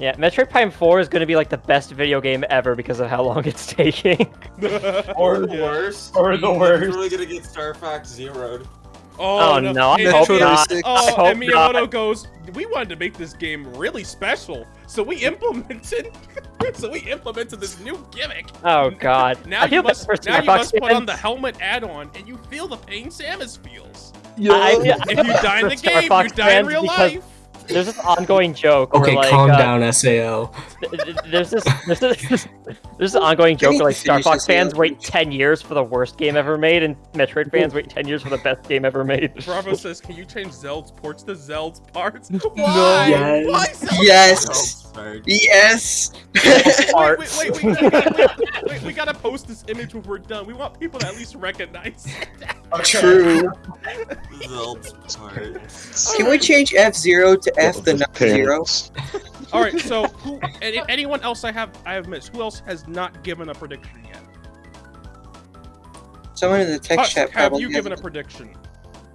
Yeah, Metroid Prime 4 is going to be like the best video game ever because of how long it's taking. Or Yeah. worse. Or the he's worst. really gonna get Star Fox Zeroed. Oh, Oh, no, no, I oh, And- hope and- not. I Oh, hope and Miyamoto not. goes, we wanted to make this game really special, so we implemented, so we implemented this new gimmick. Oh god. Now I you must, bad for now you must put on the helmet add-on, and you feel the pain Samus feels. I, I, I If feel you die in the Star game, you die in real life. There's this ongoing joke Okay, where like calm uh, down, Sao. th- th- there's this there's this there's this ongoing joke where like Star Fox fans wait 10 years for the worst game ever made and Metroid fans wait 10 years for the best game ever made. Bravo says, can you change Zeld's ports to Zeld's parts? Why? Yes. Why Zeld's Yes. Sorry. Yes. wait, Parts. wait, wait, wait, wait, wait, wait, we gotta post this image when we're done. We want people to at least recognize. True. Zelt's parts. Can we change F zero to F the number zero? All right, so who? Any, anyone else I have I have missed? Who else has not given a prediction yet? Someone in the text Husk, chat have probably you has given a prediction?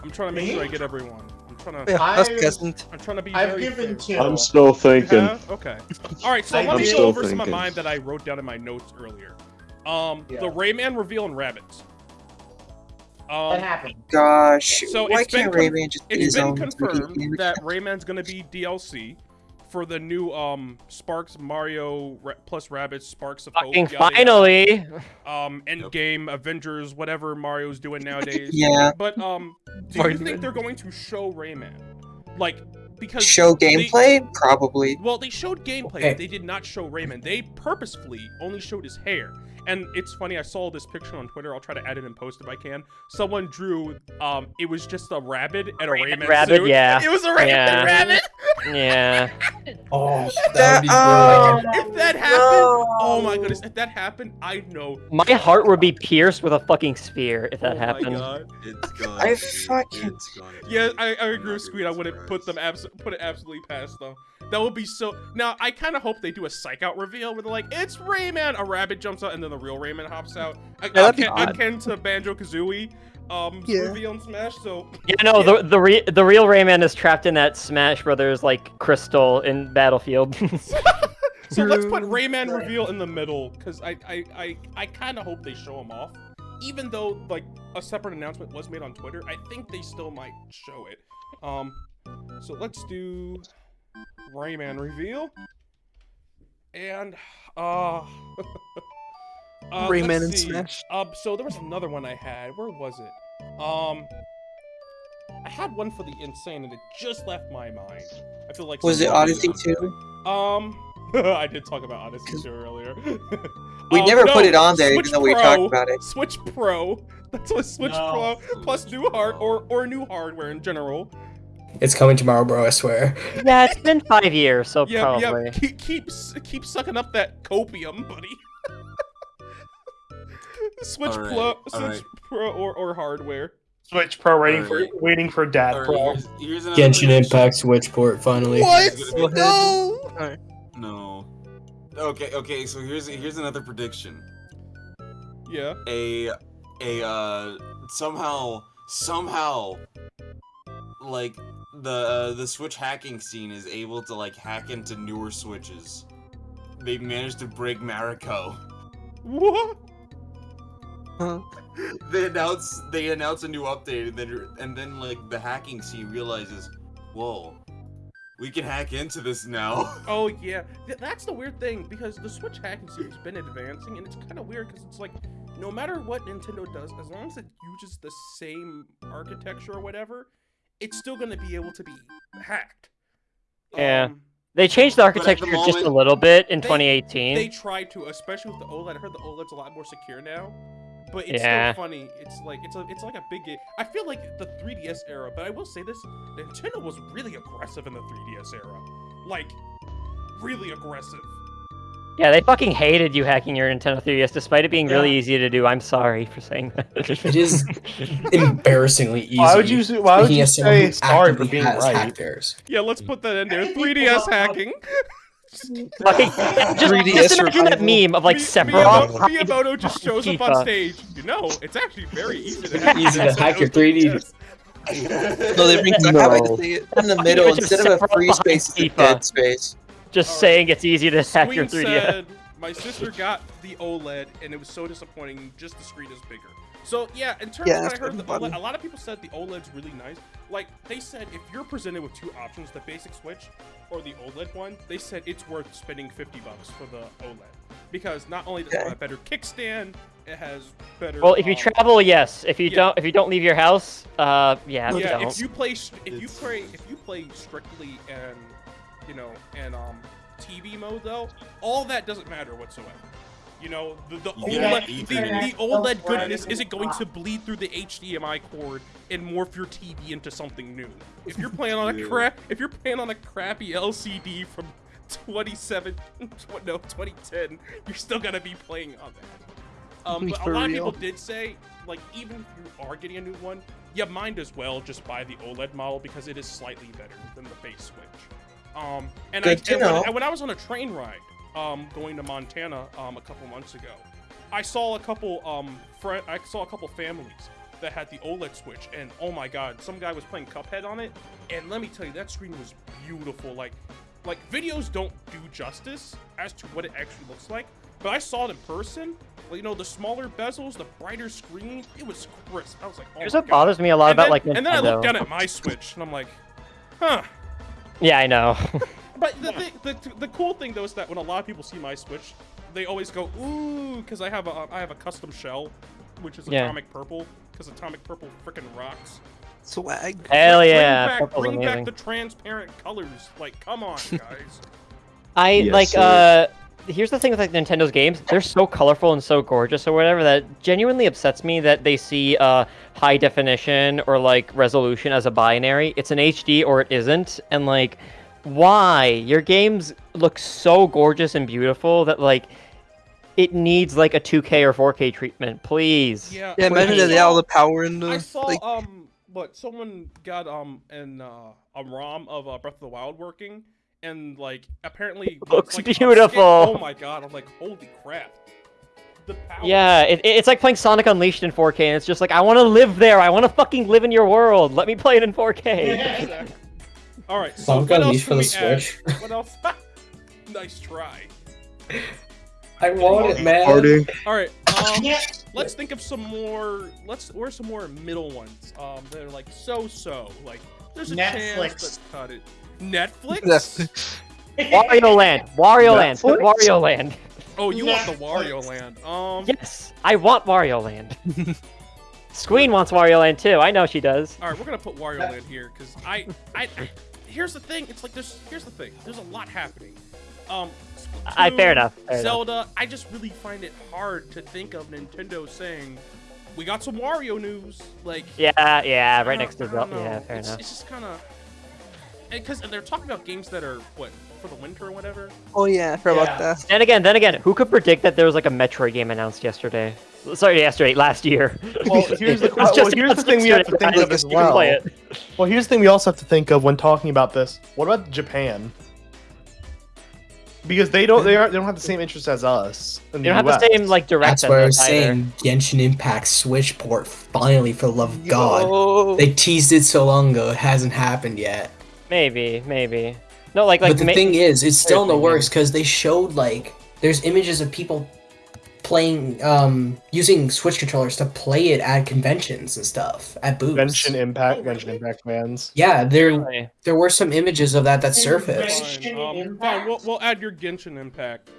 I'm trying to make Me? sure I get everyone. I'm trying to. Yeah, Husk I've- hasn't. I'm trying to be. I've very given two. I'm still thinking. have? Okay. All right, so I'm let me go still over some of thinking. mine that I wrote down in my notes earlier. Um, Yeah. the Rayman reveal and Rabbids. That Um, happened. Gosh, So why it's been can't Rayman just be it's his been own confirmed that Rayman's gonna be DLC for the new um Sparks Mario Ra- plus Rabbids Sparks of Hope. Fucking yada, yada. finally. Um, Endgame, Avengers, whatever Mario's doing nowadays. Yeah. But um, do Mario you think they're going to show Rayman? Like, because Show they- gameplay? Probably. well, they showed gameplay, Okay. but they did not show Rayman. They purposefully only showed his hair. And it's funny, I saw this picture on Twitter. I'll try to add it and post if I can. Someone drew, um, it was just a rabbit and a Rayman Rayman rabbit, suit. yeah. It was a Rayman Yeah. rabbit. Yeah. Oh, That- that would be oh, brilliant. If that happened, oh my goodness, if that happened, I know. My heart would be pierced with a fucking spear if that oh My happened. God. It's gone. I fucking- It's gone. Yeah, I, I agree with Squeed. I wouldn't put them abs- put it absolutely past them. That would be so. Now I kind of hope they do a psych out reveal where they're like, "It's Rayman." A rabbit jumps out, and then the real Rayman hops out. A- that'd be akin, odd. akin to Banjo Kazooie um Yeah. reveal in Smash. So Yeah, no, the the, re- the real Rayman is trapped in that Smash Brothers like crystal in Battlefield. so let's put True. Rayman reveal in the middle because I I I, I kind of hope they show him off. Even though like a separate announcement was made on Twitter, I think they still might show it. Um, so let's do Rayman reveal. And uh, uh Rayman and. Smash. Um, so there was another one I had. Where was it? Um, I had one for the insane, and it just left my mind. I feel like Was it Odyssey 2? Um, I did talk about Odyssey 2 earlier. We Um, never no, put it on there, Switch even though we talked about it. Switch Pro. That's what Switch No. Pro plus new hard or or new hardware in general. It's coming tomorrow, bro. I swear. yeah, it's been five years, so Yeah, probably. yeah. Keep keep keep sucking up that copium, buddy. Switch All right, Pro, Switch right. Pro or, or hardware. Switch Pro waiting Alright. for waiting for Dad Alright, Pro. here's, here's Genshin prediction. Impact Switch port finally. What? Go ahead. No. No. Okay, okay. So here's here's another prediction. Yeah. A a uh somehow somehow like the uh, the Switch hacking scene is able to like hack into newer Switches. They managed to break Mariko. What? Huh? They announce they announce a new update and then and then like the hacking scene realizes, whoa, we can hack into this now. Oh yeah, Th- that's the weird thing because the Switch hacking scene has been advancing, and it's kind of weird because it's like, no matter what Nintendo does, as long as it uses the same architecture or whatever, it's still going to be able to be hacked. Yeah. Um, They changed the But at the architecture just a little bit in They- 2018. they tried to, especially with the OLED. I heard the OLED's a lot more secure now, but it's Yeah. still funny. It's like it's a it's like a big. ga- I feel like the 3DS era, but I will say this: Nintendo was really aggressive in the 3DS era, like really aggressive. Yeah, they fucking hated you hacking your Nintendo 3DS, despite it being really easy to do. I'm sorry for saying that. It is embarrassingly easy. Why would you say- why would speaking you say sorry for being right? hacked. Yeah, let's put that in there. 3DS uh, hacking. Fucking, just, 3DS just imagine that meme of like Mi- Sephiroth. Miyamoto, Miyamoto just shows up on Tifa. stage. You know, it's actually very easy to hack. Easy to hack your 3D. No, they bring back No. how I say it. In the think middle, it's just instead of a separate free behind space, it's a dead space. Just Alright. saying it's easy to hack your 3DS. said, my sister got the OLED and it was so disappointing. Just the screen is bigger. So yeah, in terms Yeah, of what I heard, the funny. OLED, a lot of people said the OLED's really nice. Like they said, if you're presented with two options, the basic Switch or the OLED one, they said it's worth spending 50 bucks for the OLED because not only does it have a better kickstand, it has better. Well, if you um, travel, yes. If you yeah. don't, if you don't leave your house, uh, yeah, yeah, don't. if you play, st- if you play, if you play strictly and you know and um TV mode though, all that doesn't matter whatsoever. You know, the, the You get OLED, the, the OLED goodness isn't going to bleed through the HDMI cord and morph your TV into something new. If you're playing on a crap, if you're playing on a crappy LCD from 27, tw- no, 2010, you're still gonna be playing on that. Um, but a lot real. of people did say, like, even if you are getting a new one, you might as well just buy the OLED model because it is slightly better than the base Switch. Um, and, I, to and, when, know. and when I was on a train ride, um, going to Montana, um, a couple months ago, I saw a couple, um, fri I saw a couple families that had the OLED Switch, and oh my god, some guy was playing Cuphead on it, and let me tell you, that screen was beautiful. Like, like videos don't do justice as to what it actually looks like, but I saw it in person. Well, you know, the smaller bezels, the brighter screen, it was crisp. I was like, oh Here's my what God. bothers me a lot and about then, like and then I looked down at my Switch, and I'm like, huh. Yeah, I know. But the, thing, the the cool thing though is that when a lot of people see my Switch, they always go ooh because I have a I have a custom shell, which is Yeah. atomic purple because atomic purple freaking rocks. Swag. Hell Bring yeah, back, bring back the transparent colors. Like, come on, guys. I Yes, like sir. uh here's the thing with like Nintendo's games, they're so colorful and so gorgeous or whatever that genuinely upsets me that they see uh high definition or like resolution as a binary. It's an HD or it isn't and like why? Your games look so gorgeous and beautiful that like it needs like a 2K or 4K treatment, please. Yeah. Yeah, imagine I that they had saw- all the power in the I saw like. um what someone got um an uh, a ROM of uh, Breath of the Wild working, and like apparently Looks it's, like, beautiful. Oh my god! I'm like, holy crap! The power. Yeah, it, it- it's like playing Sonic Unleashed in 4K, and it's just like I want to live there. I want to fucking live in your world. Let me play it in 4K. All right. So Sonic what else Unleashed can for we the add? Switch. What else? nice try. I want it, man. Party. All right. Um, let's think of some more. Let's. Where's some more middle ones? Um, they're like so-so. Like there's a chance, Netflix. but cut it. Netflix. Netflix. Wario Land. Wario Land. Wario Land. Oh, you want the Wario Land? Um. Yes, I want Wario Land. Squeen wants Wario Land too. I know she does. All right, we're gonna put Wario Land here because I, I, here's the thing. It's like there's, here's the thing. There's a lot happening. Um, I- fair enough, fair enough. Zelda. I just really find it hard to think of Nintendo saying, "We got some Wario news." Like, Yeah, yeah, right next to I Zelda. Yeah, fair it's, enough. It's just kind of, because they're talking about games that are what for the winter or whatever. Oh yeah, for forgot Yeah. about that. And again, then again, who could predict that there was like a Metroid game announced yesterday? Sorry, yesterday, last year. Well, here's the, It well, just here's the thing we have to yesterday. think of as You play well. it. Well, here's the thing we also have to think of when talking about this. What about Japan? Because they don't they aren't they don't have the same interest as us. In You don't have the same like direct. That's what I was saying. Genshin Impact Switch port finally, for the love of God. They teased it so long ago. It hasn't happened yet. Maybe, maybe. No, like like. but the thing is, it's still in the thing works because they showed like there's images of people playing um using Switch controllers to play it at conventions and stuff at booths. Genshin Impact, Genshin Impact fans. Yeah, there there were some images of that that surfaced. Fine, um, fine. We'll, we'll add your Genshin Impact.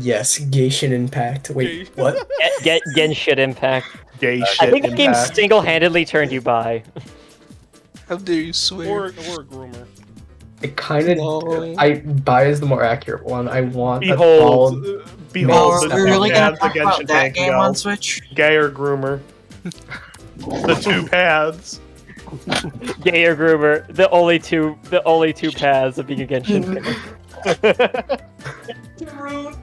Yes, Genshin Impact. Wait, what? Get, get Genshin Impact. Gay shit. I think the game single-handedly turned you by. How dare you swear? Or, or a groomer. It kind of. I buy is the more accurate one. I want a Behold, bald- uh, behold, Oh, the we're really two gonna paths the Genshin tank go. Switch? Gay or groomer. the two paths. Gay or groomer, the only two, the only two paths of being a Genshin. fan.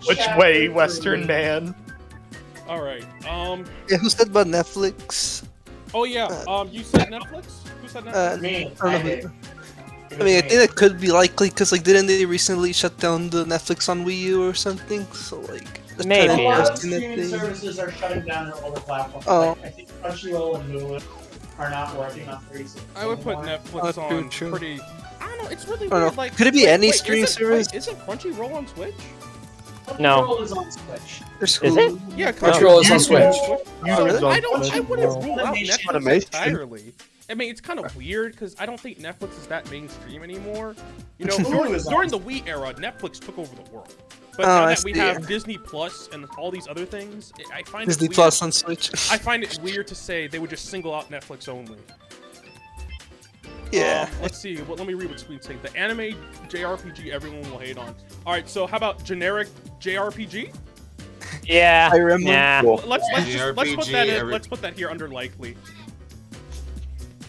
Which way, Western man? All right. Um. Yeah, who said about Netflix? Oh yeah. Um. You said Netflix. Who said Netflix? Uh, Me, I I don't know. did. I mean, I think that could be likely because, like, didn't they recently shut down the Netflix on Wii U or something? So, like, that's Maybe. kind A lot of streaming they. services are shutting down their older platforms. Oh. Like, I think Crunchyroll and Hulu are not working on 360. I would put anymore. Netflix Oh, on true. pretty. I don't know. It's really I don't weird. know. Like, Could it be wait, any wait, streaming isn't, service? Wait, isn't Crunchyroll on Switch? No. Crunchyroll is on Switch. Is it? Hulu. Yeah, Control is on Switch. YouTube So is I don't. Switch I wouldn't rule out Funimation. Netflix Funimation. entirely. I mean, it's kind of weird because I don't think Netflix is that mainstream anymore. You know, during, during the Wii era, Netflix took over the world. But Oh, now that we have Disney Plus and all these other things, I I find Disney it weird. Plus on Switch. I find it weird to say they would just single out Netflix only. yeah. Um, let's see. Well, let me read what Sweet's saying. The anime JRPG everyone will hate on. All right. So how about generic JRPG? Yeah. Fire Emblem? Yeah. Let's let's just, let's put that in, let's put that here under likely.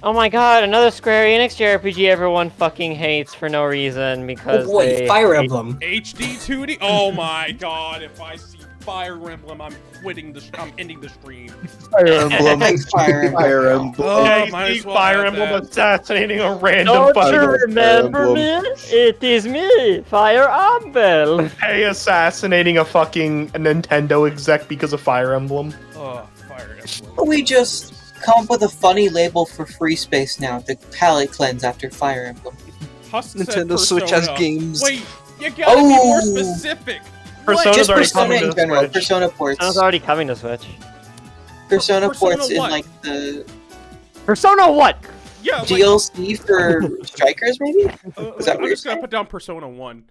Oh my god, another Square Enix JRPG everyone fucking hates for no reason because Oh, wait, they Fire Emblem. HD 2D. Oh my God! If I see Fire Emblem, I'm quitting the. I'm ending the stream. Fire Emblem. Fire Emblem. Fire Emblem. Oh, yeah, oh, might you as see well Fire Emblem that. assassinating a random Don't fucking you remember me? It is me, Fire Emblem. hey assassinating a fucking Nintendo exec because of Fire Emblem. Oh, Fire Emblem. We just come up with a funny label for free space now to palate cleanse after Fire Emblem. Husk said Nintendo Switch has games. Wait, you gotta be more Oh. specific. Persona's Just already Persona coming to in the general. Switch. Persona ports. Persona's already coming to Switch. Persona, Persona ports in like the Persona what? Yeah, like, DLC for strikers, maybe. uh, Is that I'm what just you're gonna put down Persona One.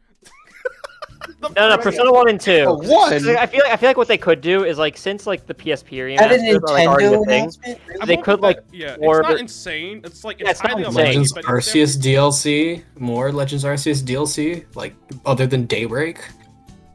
The No, no, Persona One and Two. Oh, one? I feel like I feel like what they could do is like since like the PSP Add a remasters are like already a Nintendo thing. really? They won't could, like, that- yeah, orbit- it's not insane. It's like Yeah, it's it's not insane. Legends but Arceus DLC, more Legends Arceus DLC, like other than Daybreak.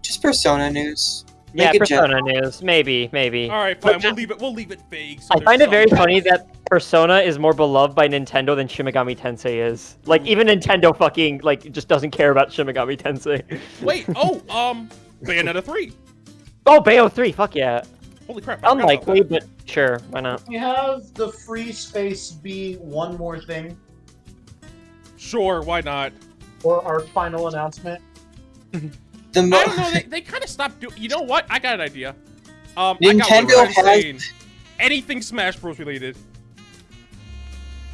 Just Persona news. Yeah, Make it gen- Persona news. Maybe, maybe. definitely- All right, But. We'll leave it. We'll leave it vague. so I find it very funny that Persona is more beloved by Nintendo than Shin Megami Tensei is. Like even Nintendo fucking like just doesn't care about Shin Megami Tensei. Wait. Oh, um, Bayonetta three. Oh, Bayo 3, fuck yeah. Holy crap! I forgot about Unlikely, but sure, why not? We have the free space be one more thing. Sure, why not? Or our final announcement? The mo- I don't know. They, they kind of stopped doing. You know what? I got an idea. Um, I got Nintendo one has- anything Smash Bros. related.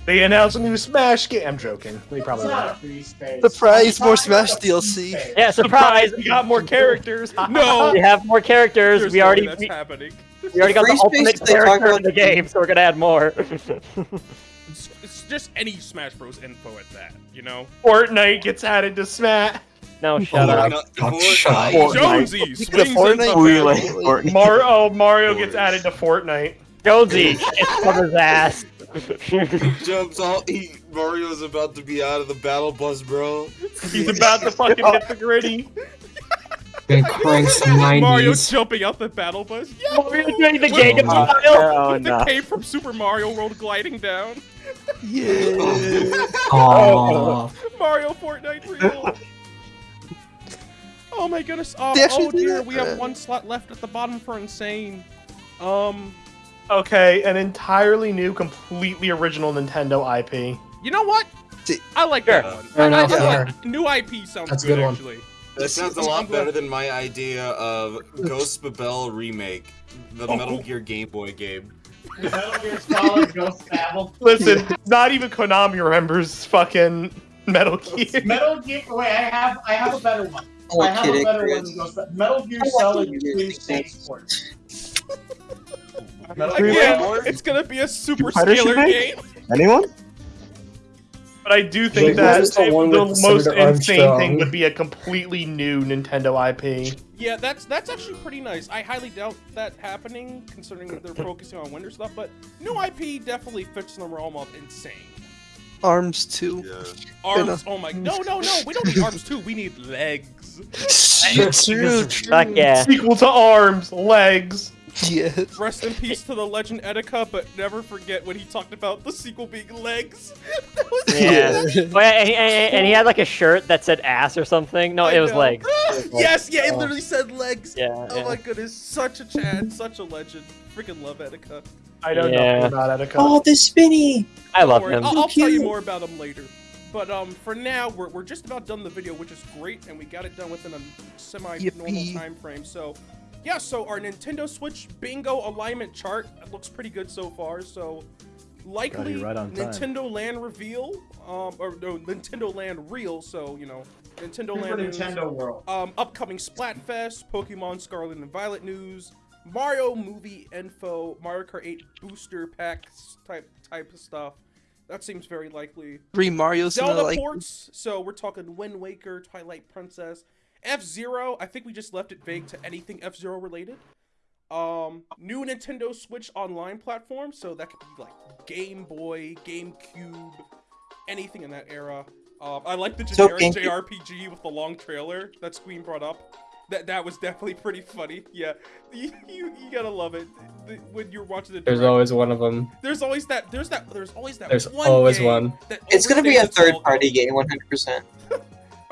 They announced a new Smash game. I'm joking. They probably It's not a not. free. Surprise, more Smash about DLC. Yeah, surprise! We got more characters. No. we have more characters. There's we no already that's we, happening. we already got the ultimate they talk character in the the- game, so we're gonna add more. It's, it's just any Smash Bros. info at that. You know. Fortnite gets added to Smash. no, oh shut Oh, up. Fortnite- God, shut up. Jonesy Speaking swings Fortnite, into Really? battle. Fortnite. Mar- oh, Mario gets added to Fortnite. Jonesy, it's on his ass. Jumps all. He, Mario's about to be out of the battle bus, bro. He's about to fucking hit the gritty. Gonna crank some Mario jumping out the battle bus. Yeah. Mario doing the With- Gangnam with- Style. with the cape from Super Mario World gliding down. Yeah. Aww. Mario Fortnite real. Oh my goodness. Oh, oh dear, that? we have one slot left at the bottom for insane. Um, Okay, an entirely new, completely original Nintendo IP. you know what? I like Sure. that one. Fair I- I- enough, I like- New IP sounds That's a good, good one. actually. That sounds a I'm lot better than my idea of Ghost Babel remake, the Oh, Metal. Gear Game Boy game. Metal Gear Solid Ghost Babel. Listen, not even Konami remembers fucking Metal Gear. Metal Gear. Wait, I have I have a better one. Oh, I have a better Chris. one. than Ghost Babel. Metal Gear I like Solid you 2 guys Spaceport. Again, it's gonna be a super Fighter scaler game. Anyone? But I do think Wait, that the one the with most insane Armstrong? thing would be a completely new Nintendo IP. Yeah, that's that's actually pretty nice. I highly doubt that happening, considering that they're focusing on winter stuff. But new IP definitely fits in the realm of insane. Arms too. Arms. Oh my. No, no, no. We don't need arms too. We need legs. True, true, Fuck yeah. Sequel to Arms, Legs. Yes. Rest in peace to the legend Etika, but never forget when he talked about the sequel being legs. That was Yeah. funny. Oh, and, he, and, and he had like a shirt that said ass or something. No, I it was know. legs. yes, yeah, it literally said legs. Yeah. Oh yeah. my goodness, such a Chad, such a legend. Freaking love Etika. I don't Yeah. know about Etika. Oh, the spinny! I love Don't him. I'll, I'll tell you more about him later. But um, for now, we're, we're just about done the video, which is great, and we got it done within a semi-normal time frame. So, yeah, so our Nintendo Switch bingo alignment chart looks pretty good so far. So, likely right on time. Nintendo Land reveal, um, or no, Nintendo Land real. So you know, Nintendo Super Land news, Nintendo World. um, upcoming Splatfest, Pokemon Scarlet and Violet news, Mario movie info, Mario Kart 8 booster packs type type of stuff. That seems very likely. Three Mario in a, Zelda like ports. So we're talking Wind Waker, Twilight Princess, F Zero. I think we just left it vague to anything F Zero related. Um, new Nintendo Switch online platform. So that could be like Game Boy, GameCube, anything in that era. Um, I like the generic GameCube- JRPG with the long trailer that Squeen brought up. That that was definitely pretty funny. Yeah, you you, you gotta love it The- when you're watching the. There's direct. always one of them. There's always that. There's that. There's always that. There's one always game one. that It's gonna be a overstays its all third-party game, 100%.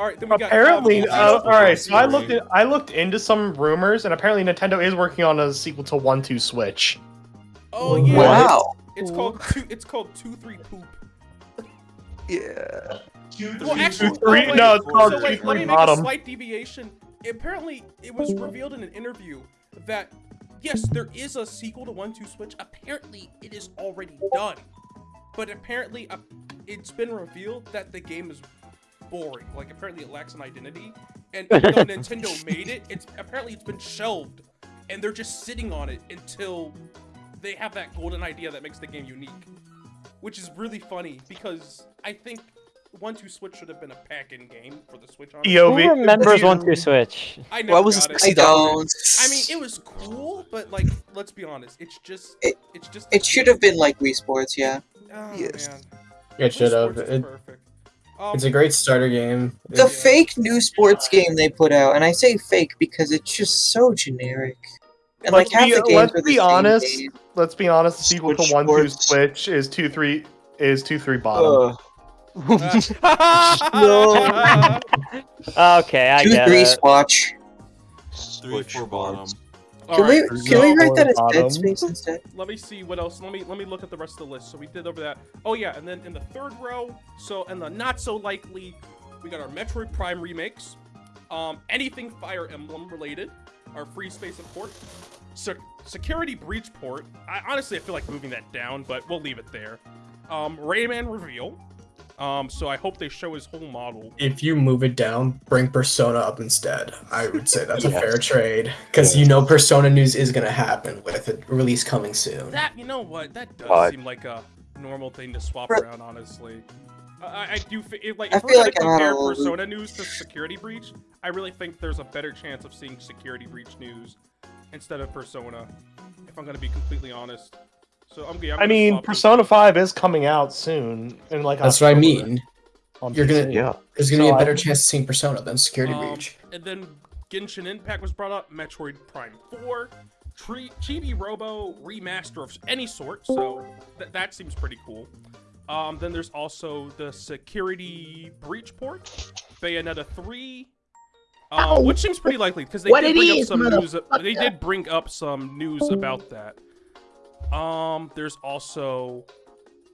all right, then we got Apparently, Call uh, all right. So I looked at I looked into some rumors, and apparently Nintendo is working on a sequel to One Two Switch. Oh yeah. Wow. It's called two. It's called two three poop. yeah. Two, Well, three, actually, Two, three- oh, wait, no, it's called so Two, wait, Three let me make Bottom. a slight deviation. Apparently, it was revealed in an interview that yes, there is a sequel to One Two Switch. Apparently, it is already done, but apparently, uh, it's been revealed that the game is boring. Like apparently, it lacks an identity, and even though Nintendo made it, it's apparently it's been shelved, and they're just sitting on it until they have that golden idea that makes the game unique, which is really funny because I think One Two Switch should have been a pack-in game for the Switch. honestly. Who remembers One Two Switch? I never Why was got it it. I don't. I mean, it was cool, but like, let's be honest, it's just, It- it's just. It should have been like Wii Sports, yeah. Oh, Yes. man. It should have. It, perfect. It's a great starter game. The It- fake new sports game they put out, and I say fake because it's just so generic. And Let's like half be- the games let's are the be same honest. game. Let's be honest. The sequel to One Two Switch is two three is two three bottom. Uh, no. Okay, I Two get three it. swatch. Three Switch four bottom. Can we can we write that as bottom. Dead Space instead? let me see what else. Let me let me look at the rest of the list. So we did over that. Oh yeah, and then in the third row, so and the not so likely, We got our Metroid Prime remakes. Um, anything Fire Emblem related. Our Free Space port. Se- Security Breach port. I honestly I feel like moving that down, but we'll leave it there. Um, Rayman reveal. Um, so I hope they show his whole model. If you move it down, bring Persona up instead. I would say that's a fair trade because you know Persona news is gonna happen with a release coming soon. That you know what? That does What? seem like a normal thing to swap For- around. Honestly, I, I- I do. fe- If, like, I if we're feel like I'm compare all- Persona news to Security Breach, I really think there's a better chance of seeing Security Breach news instead of Persona. If I'm gonna be completely honest. So I'm, yeah, I'm I mean. Persona 5 is coming out soon. and like That's what I mean. You're gonna yeah. there's gonna be a a I- better chance of seeing Persona than Security Um, Breach. And then Genshin Impact was brought up, Metroid Prime 4, Tri- Chibi Robo remaster of any sort, so th- that seems pretty cool. Um, then there's also the Security Breach port, Bayonetta 3, uh, Ow. which seems pretty likely because they What did it bring up some news. They did bring up some news about that. Um, there's also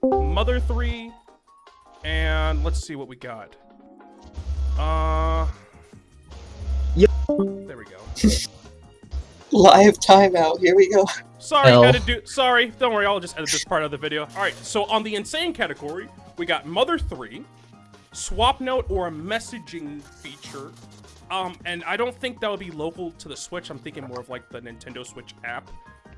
Mother 3, and let's see what we got. Uh, there we go. Live timeout. Here we go. Sorry, L. edit do. Sorry, don't worry. I'll just edit this part of the video. All right. So on the insane category, we got Mother Three, Swapnote or a messaging feature. Um, and I don't think that would be local to the Switch. I'm thinking more of like the Nintendo Switch app.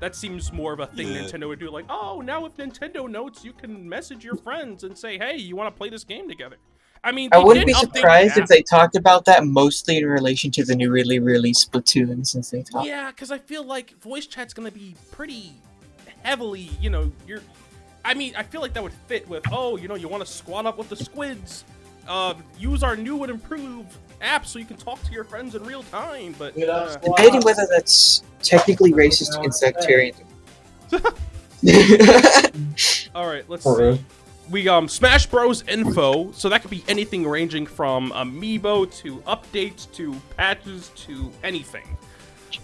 That seems more of a thing Yeah. Nintendo would do. Like, oh, now with Nintendo Notes, you can message your friends and say, "Hey, you want to play this game together?" I mean, I wouldn't be update the surprised if they talked about that mostly in relation to the newly released Splatoon, since they talked. Yeah, because I feel like voice chat's gonna be pretty heavily, you know, you're. I mean, I feel like that would fit with, oh, you know, you want to squat up with the squids, uh, use our new and improved app so you can talk to your friends in real time. But uh, Debating whether that's technically racist against sectarian. all right, let's see. We um Smash Bros info, so that could be anything ranging from amiibo to updates to patches to anything.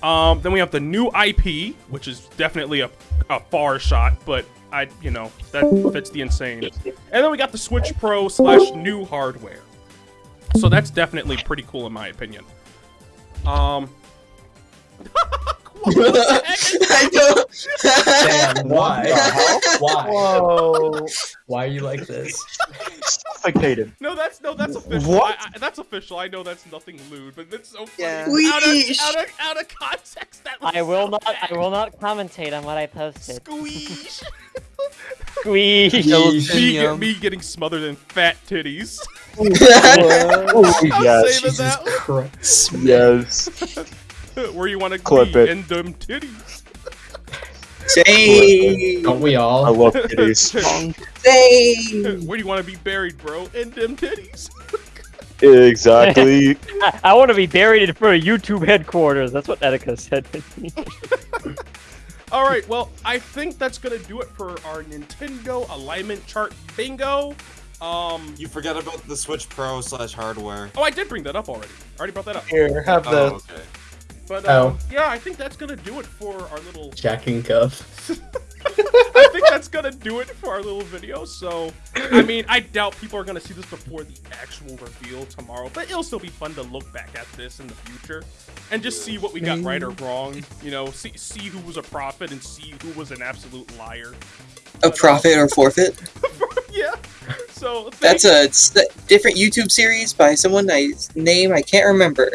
Um, then we have the new IP, which is definitely a, a far shot, but I, you know, that fits the insane. And then we got the Switch Pro slash new hardware. So that's definitely pretty cool in my opinion. Um, I know. Damn, why? Why? Whoa. Why are you like this? Suffocated. no, that's no, that's official. What? I, I, that's official. I know that's nothing lewd, but it's so funny. Yeah. Out, of, out, of, out of context, that was I will so not. bad. I will not commentate on what I posted. Squeeze. Squeeze. me, get, me getting smothered in fat titties. Oh, I'm yes. saving that one. Yes. Where you want to Clip be it. in them titties. Say, Don't we all? I love titties. say. Where do you want to be buried, bro? In them titties. exactly. I, I want to be buried in front of YouTube headquarters. That's what Etika said to me. All right, well, I think that's gonna do it for our Nintendo alignment chart bingo. Um, You forgot about the Switch Pro slash hardware. oh, I did bring that up already. I already brought that up. Here, have Oh, the. okay. But Oh. um, yeah, I think that's gonna do it for our little. Jack and Cuff. I think that's gonna do it for our little video. So, I mean, I doubt people are gonna see this before the actual reveal tomorrow, but it'll still be fun to look back at this in the future and just see what we got right or wrong. You know, see see who was a prophet and see who was an absolute liar. A profit or forfeit? yeah. So thank- That's a a different YouTube series by someone I name I can't remember.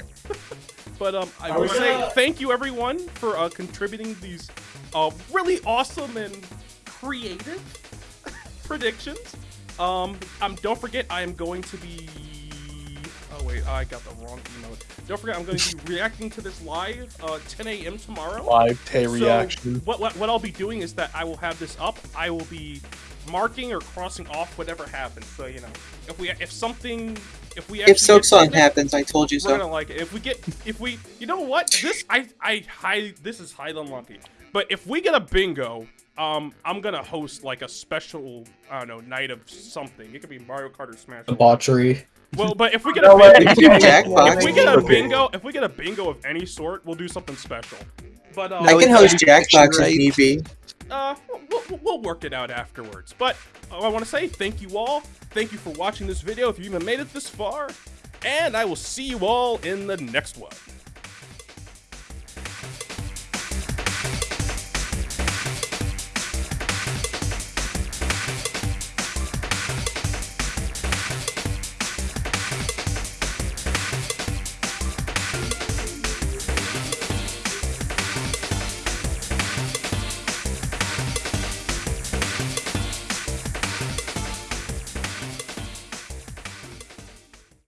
But um, I will say thank you everyone for uh, contributing these uh, really awesome and creative predictions. Um, um, don't forget I am going to be. Wait, I got the wrong emote. Don't forget I'm going to be reacting to this live uh, 10 a.m. tomorrow. Live Tay So, reaction. What, what what I'll be doing is that I will have this up. I will be marking or crossing off whatever happens. So you know, if we if something if we If Silksong something, happens, I told you we're gonna like it. If we get, if we, you know what? This I I high. This is highly unlucky. But if we get a bingo, um, I'm gonna host like a special, I don't know, night of something. It could be Mario Kart or Smash. Bros. Debauchery. Well, but if we get a way. bingo, if we get a bingo, if we get a bingo of any sort, we'll do something special. But um, I can host Jackbox if right. need be. uh, we'll, we'll, we'll work it out afterwards. But uh, I want to say thank you all. Thank you for watching this video. If you even made it this far, and I will see you all in the next one.